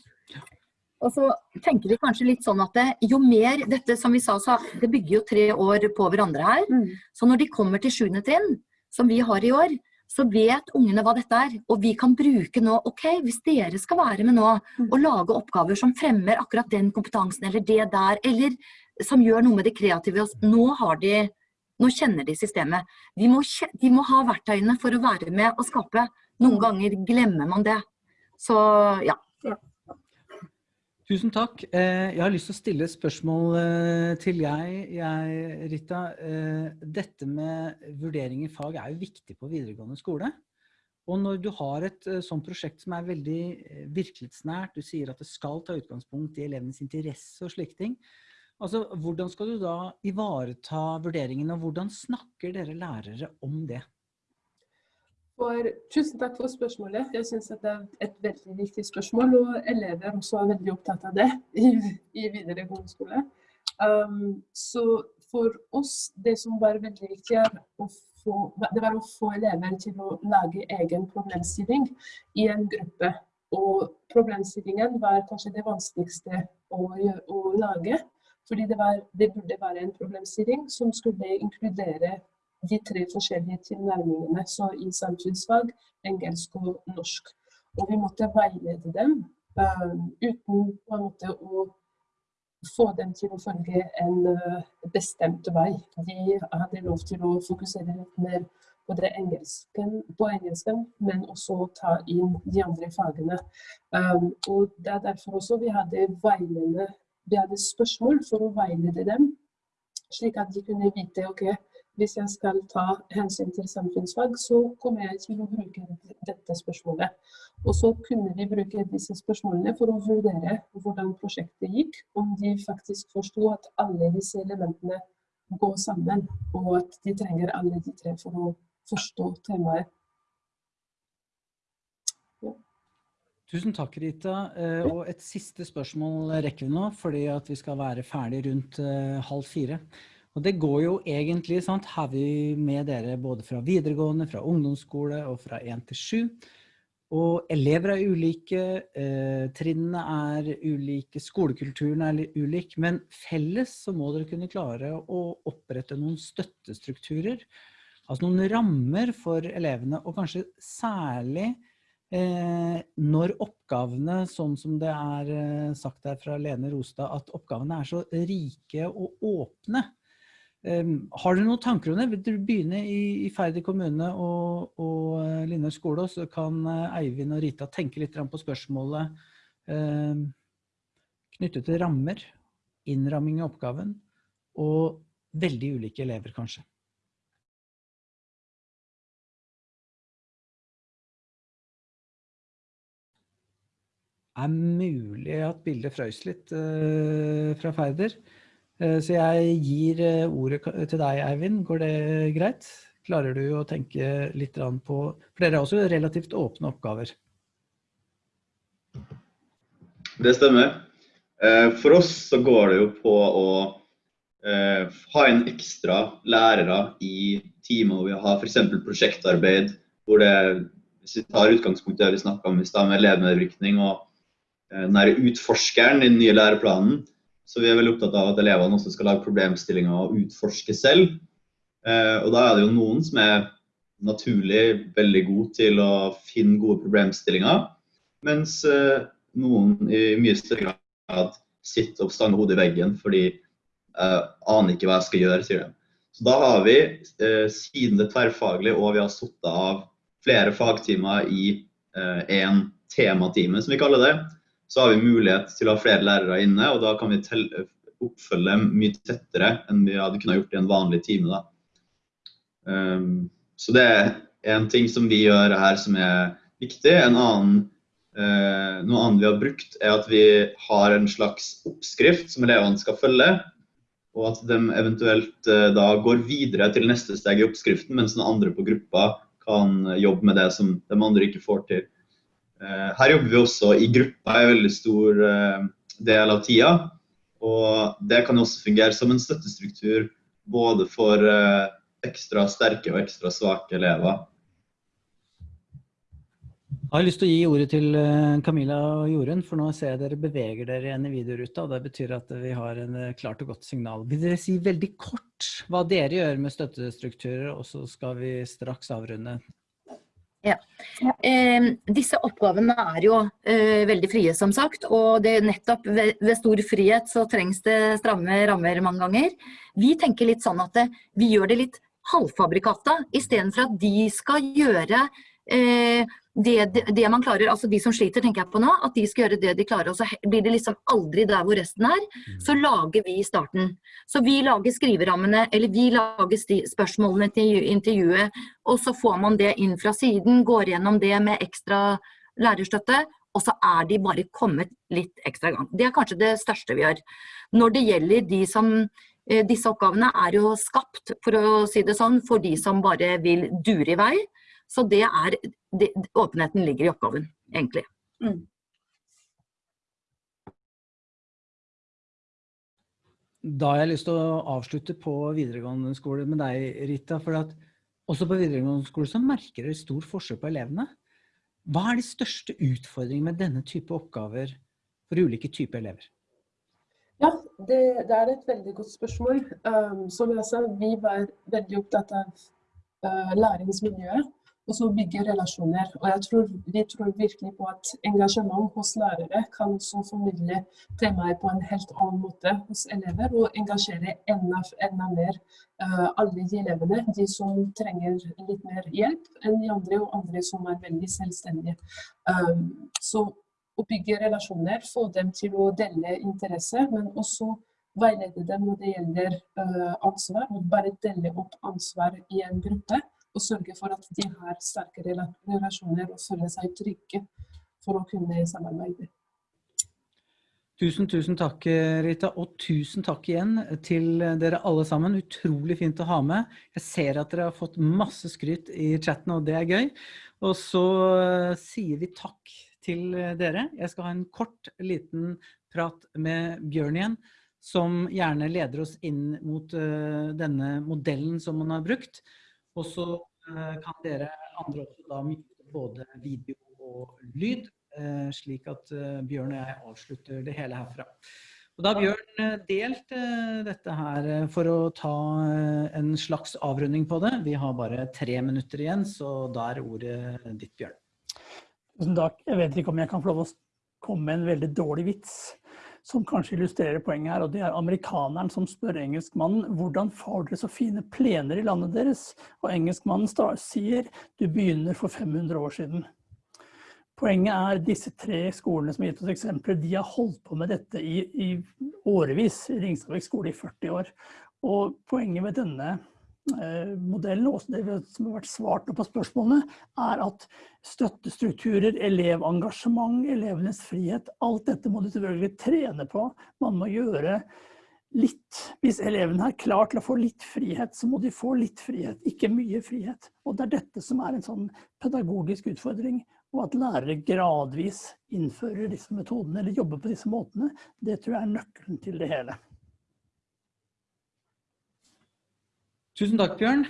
Og så tenker vi kanskje litt sånn at det, jo mer dette som vi sa, så det bygger jo tre år på hverandre her. Mm. Så når de kommer til sjuende trinn, som vi har i år, så vet ungene hva dette er. Og vi kan bruke nå, ok, hvis dere skal være med nå mm. og lage oppgaver som fremmer akkurat den kompetansen eller det der, eller som gjør noe med det kreative, nå har de nå kjenner de systemet. De må, de må, ha verktøyene for å være med og skape. Noen ganger glemmer man det. Så ja. Tusen takk. Eh, jeg har lyst til å stille et spørsmål eh, til jeg, jeg, Rita. Eh, dette med vurdering i fag er jo viktig på videregående skole. Og når du har et sånt prosjekt som er veldig virkelighetsnært, du sier at det skal ta utgangspunkt i elevenes interesse og slike ting, Altså, hvordan skal du da ivareta vurderingen, og hvordan snakker dere lærere om det? For, tusen takk for spørsmålet. Jeg synes det er et veldig viktig spørsmål, og elever også er veldig opptatt av det i, i videregående skole. Um, så for oss, det som var veldig viktig, få, det var å få elever til å lage egen problemstilling i en gruppe. Og problemstillingen var kanskje det vanskeligste å, å lage. Fordi det, var, det, burde være en problemstilling som skulle inkludere de tre forskjellige tilnærmingene. Så i samfunnsfag, engelsk og norsk. Og vi måtte veilede dem uh, uten måte å få dem til å følge en uh, bestemt vei. De hadde lov til å fokusere mer på, engelsken, på engelsken, men også ta inn de andre fagene. Um, og Det er derfor også vi hadde, veilede, vi hadde spørsmål for å veilede dem, slik at de kunne vite ok, hvis jeg skal ta hensyn til samfunnsfag, så kommer jeg til å bruke dette spørsmålet. Og så kunne vi bruke disse spørsmålene for å vurdere hvordan prosjektet gikk, om de faktisk forsto at alle disse elementene går sammen, og at de trenger alle de tre for å forstå temaet. Ja. Tusen takk, Rita. Eh, og et siste spørsmål rekker vi nå, fordi at vi skal være ferdig rundt eh, halv fire. Og det går jo egentlig, sant, har vi med dere både fra videregående, fra ungdomsskole og fra 1 til 7. Og elever er ulike, eh, trinnene er ulike, skolekulturen er ulik, men felles så må dere kunne klare å opprette noen støttestrukturer, altså noen rammer for elevene, og kanskje særlig når oppgavene, sånn som det er eh, sagt her fra Lene Rostad, at oppgavene er så rike og åpne, Um, har dere noen tanker om det? Vil dere begynne i, Færder kommune og, og Linnøy Linner skole, så kan Eivind og Rita tenke litt på spørsmålet uh, knyttet til rammer, innramming av oppgaven, og veldig ulike elever kanskje. Er mulig at bildet frøys litt uh, fra Færder? Eh, så jeg gir eh, ordet til deg, Eivind. Går det greit? Klarer du å tenke litt på For dere har også relativt åpne oppgaver. Det stemmer. Eh, for oss så går det jo på å ha inn ekstra lærere i timer hvor vi har f.eks. prosjektarbeid, hvor det, hvis vi tar utgangspunkt i det vi snakka om i stad, med elevmedvirkning og den utforskeren i den nye læreplanen, så vi er veldig opptatt av at elevene også skal lage problemstillinger og utforske selv. Eh, og da er det jo noen som er naturlig veldig gode til å finne gode problemstillinger, mens eh, noen i mye større grad sitter og stanger hodet i veggen fordi jeg aner ikke hva jeg skal gjøre, sier de. Så da har vi, eh, siden det tverrfaglige og vi har sittet av flere fagtimer i én tematime, som vi kaller det, så har vi mulighet til å ha flere lærere inne, og da kan vi oppfølge mye tettere enn vi hadde kunnet gjort i en vanlig time. Um, så det er en ting som vi gjør her som er viktig. En annen, uh, noe annet vi har brukt, er at vi har en slags oppskrift som elevene skal følge. Og at de eventuelt uh, da går videre til neste steg i oppskriften, mens den andre på gruppa kan jobbe med det som de andre ikke får til. Eh, her jobber vi også i gruppa en veldig stor eh, del av tida. Og det kan også fungere som en støttestruktur både for eh, ekstra sterke og ekstra svake elever. Jeg har lyst til å gi ordet til Camilla og Jorunn, for nå ser jeg dere beveger dere igjen i videoruta. og Det betyr at vi har en klart og godt signal. Vil dere si veldig kort hva dere gjør med støttestrukturer, og så skal vi straks avrunde ja. Eh, disse oppgavene er jo eh, veldig frie, som sagt. Og det nettopp ved, ved, stor frihet så trengs det stramme rammer mange ganger. Vi tenker litt sånn at det, vi gjør det litt halvfabrikata, istedenfor at de skal gjøre eh, det, det, man klarer, altså de som sliter tenker jeg på nå, at de skal gjøre det de klarer, og så blir det liksom aldri der hvor resten er, så mm. lager vi starten. Så vi lager skriverammene, eller vi lager spørsmålene til intervjuet, og så får man det inn fra siden, går gjennom det med ekstra lærerstøtte, og så er de bare kommet litt ekstra i gang. Det er kanskje det største vi gjør. Når det gjelder de som eh, disse oppgavene er jo skapt, for å si det sånn, for de som bare vil dure i vei. Så det er, det, åpenheten ligger i oppgaven, egentlig. Mm. da har jeg lyst til å avslutte på videregående skole med deg, Rita. For at også på videregående skole så merker dere stor forskjell på elevene. Hva er de største utfordringene med denne type oppgaver for ulike typer elever? Ja, det, det er et veldig godt spørsmål. Um, som jeg sa, vi var veldig opptatt av uh, læringsmiljøet og så bygge relasjoner. Og jeg tror, vi tror virkelig på at engasjement hos lærere kan også formidle temaet på en helt annen måte hos elever, og engasjere enda, enda mer uh, alle de elevene, de som trenger litt mer hjelp enn de andre, og andre som er veldig selvstendige. Um, så å bygge relasjoner, få dem til å dele interesse, men også veilede dem når det gjelder uh, ansvar, og bare dele opp ansvar i en gruppe og sørge for at de har sterke relasjoner og føler seg trygge for å kunne samarbeide. Tusen, tusen takk, Rita. Og tusen takk igjen til dere alle sammen. Utrolig fint å ha med. Jeg ser at dere har fått masse skryt i chatten, og det er gøy. Og så eh, sier vi takk til dere. Jeg skal ha en kort, liten prat med Bjørn igjen, som gjerne leder oss inn mot uh, denne modellen som man har brukt. Og så eh, kan dere andre også da mute både video og lyd, eh, slik at eh, Bjørn og jeg avslutter det hele herfra. Og da har Bjørn delt dette her for å ta en slags avrunding på det. Vi har bare tre minutter igjen, så da er ordet ditt, Bjørn. Tusen takk. Jeg vet ikke om jeg kan få lov å komme med en veldig dårlig vits som kanskje illustrerer poenget her, og det er amerikaneren som spør engelskmannen hvordan får dere så fine plener i landet deres? Og engelskmannen sier du begynner for 500 år siden. Poenget er disse tre skolene som har gitt oss eksempler, de har holdt på med dette i, i årevis. Ringstadvik skole i 40 år. Og poenget med denne modellen, og det som har vært svart på spørsmålene, er at støttestrukturer, elevengasjement, elevenes frihet, alt dette må du selvfølgelig trene på. Man må gjøre litt. Hvis elevene er klar til å få litt frihet, så må de få litt frihet, ikke mye frihet. Og det er dette som er en sånn pedagogisk utfordring. Og at lærere gradvis innfører disse metodene, eller jobber på disse måtene, det tror jeg er nøkkelen til det hele. Tusen takk, Bjørn.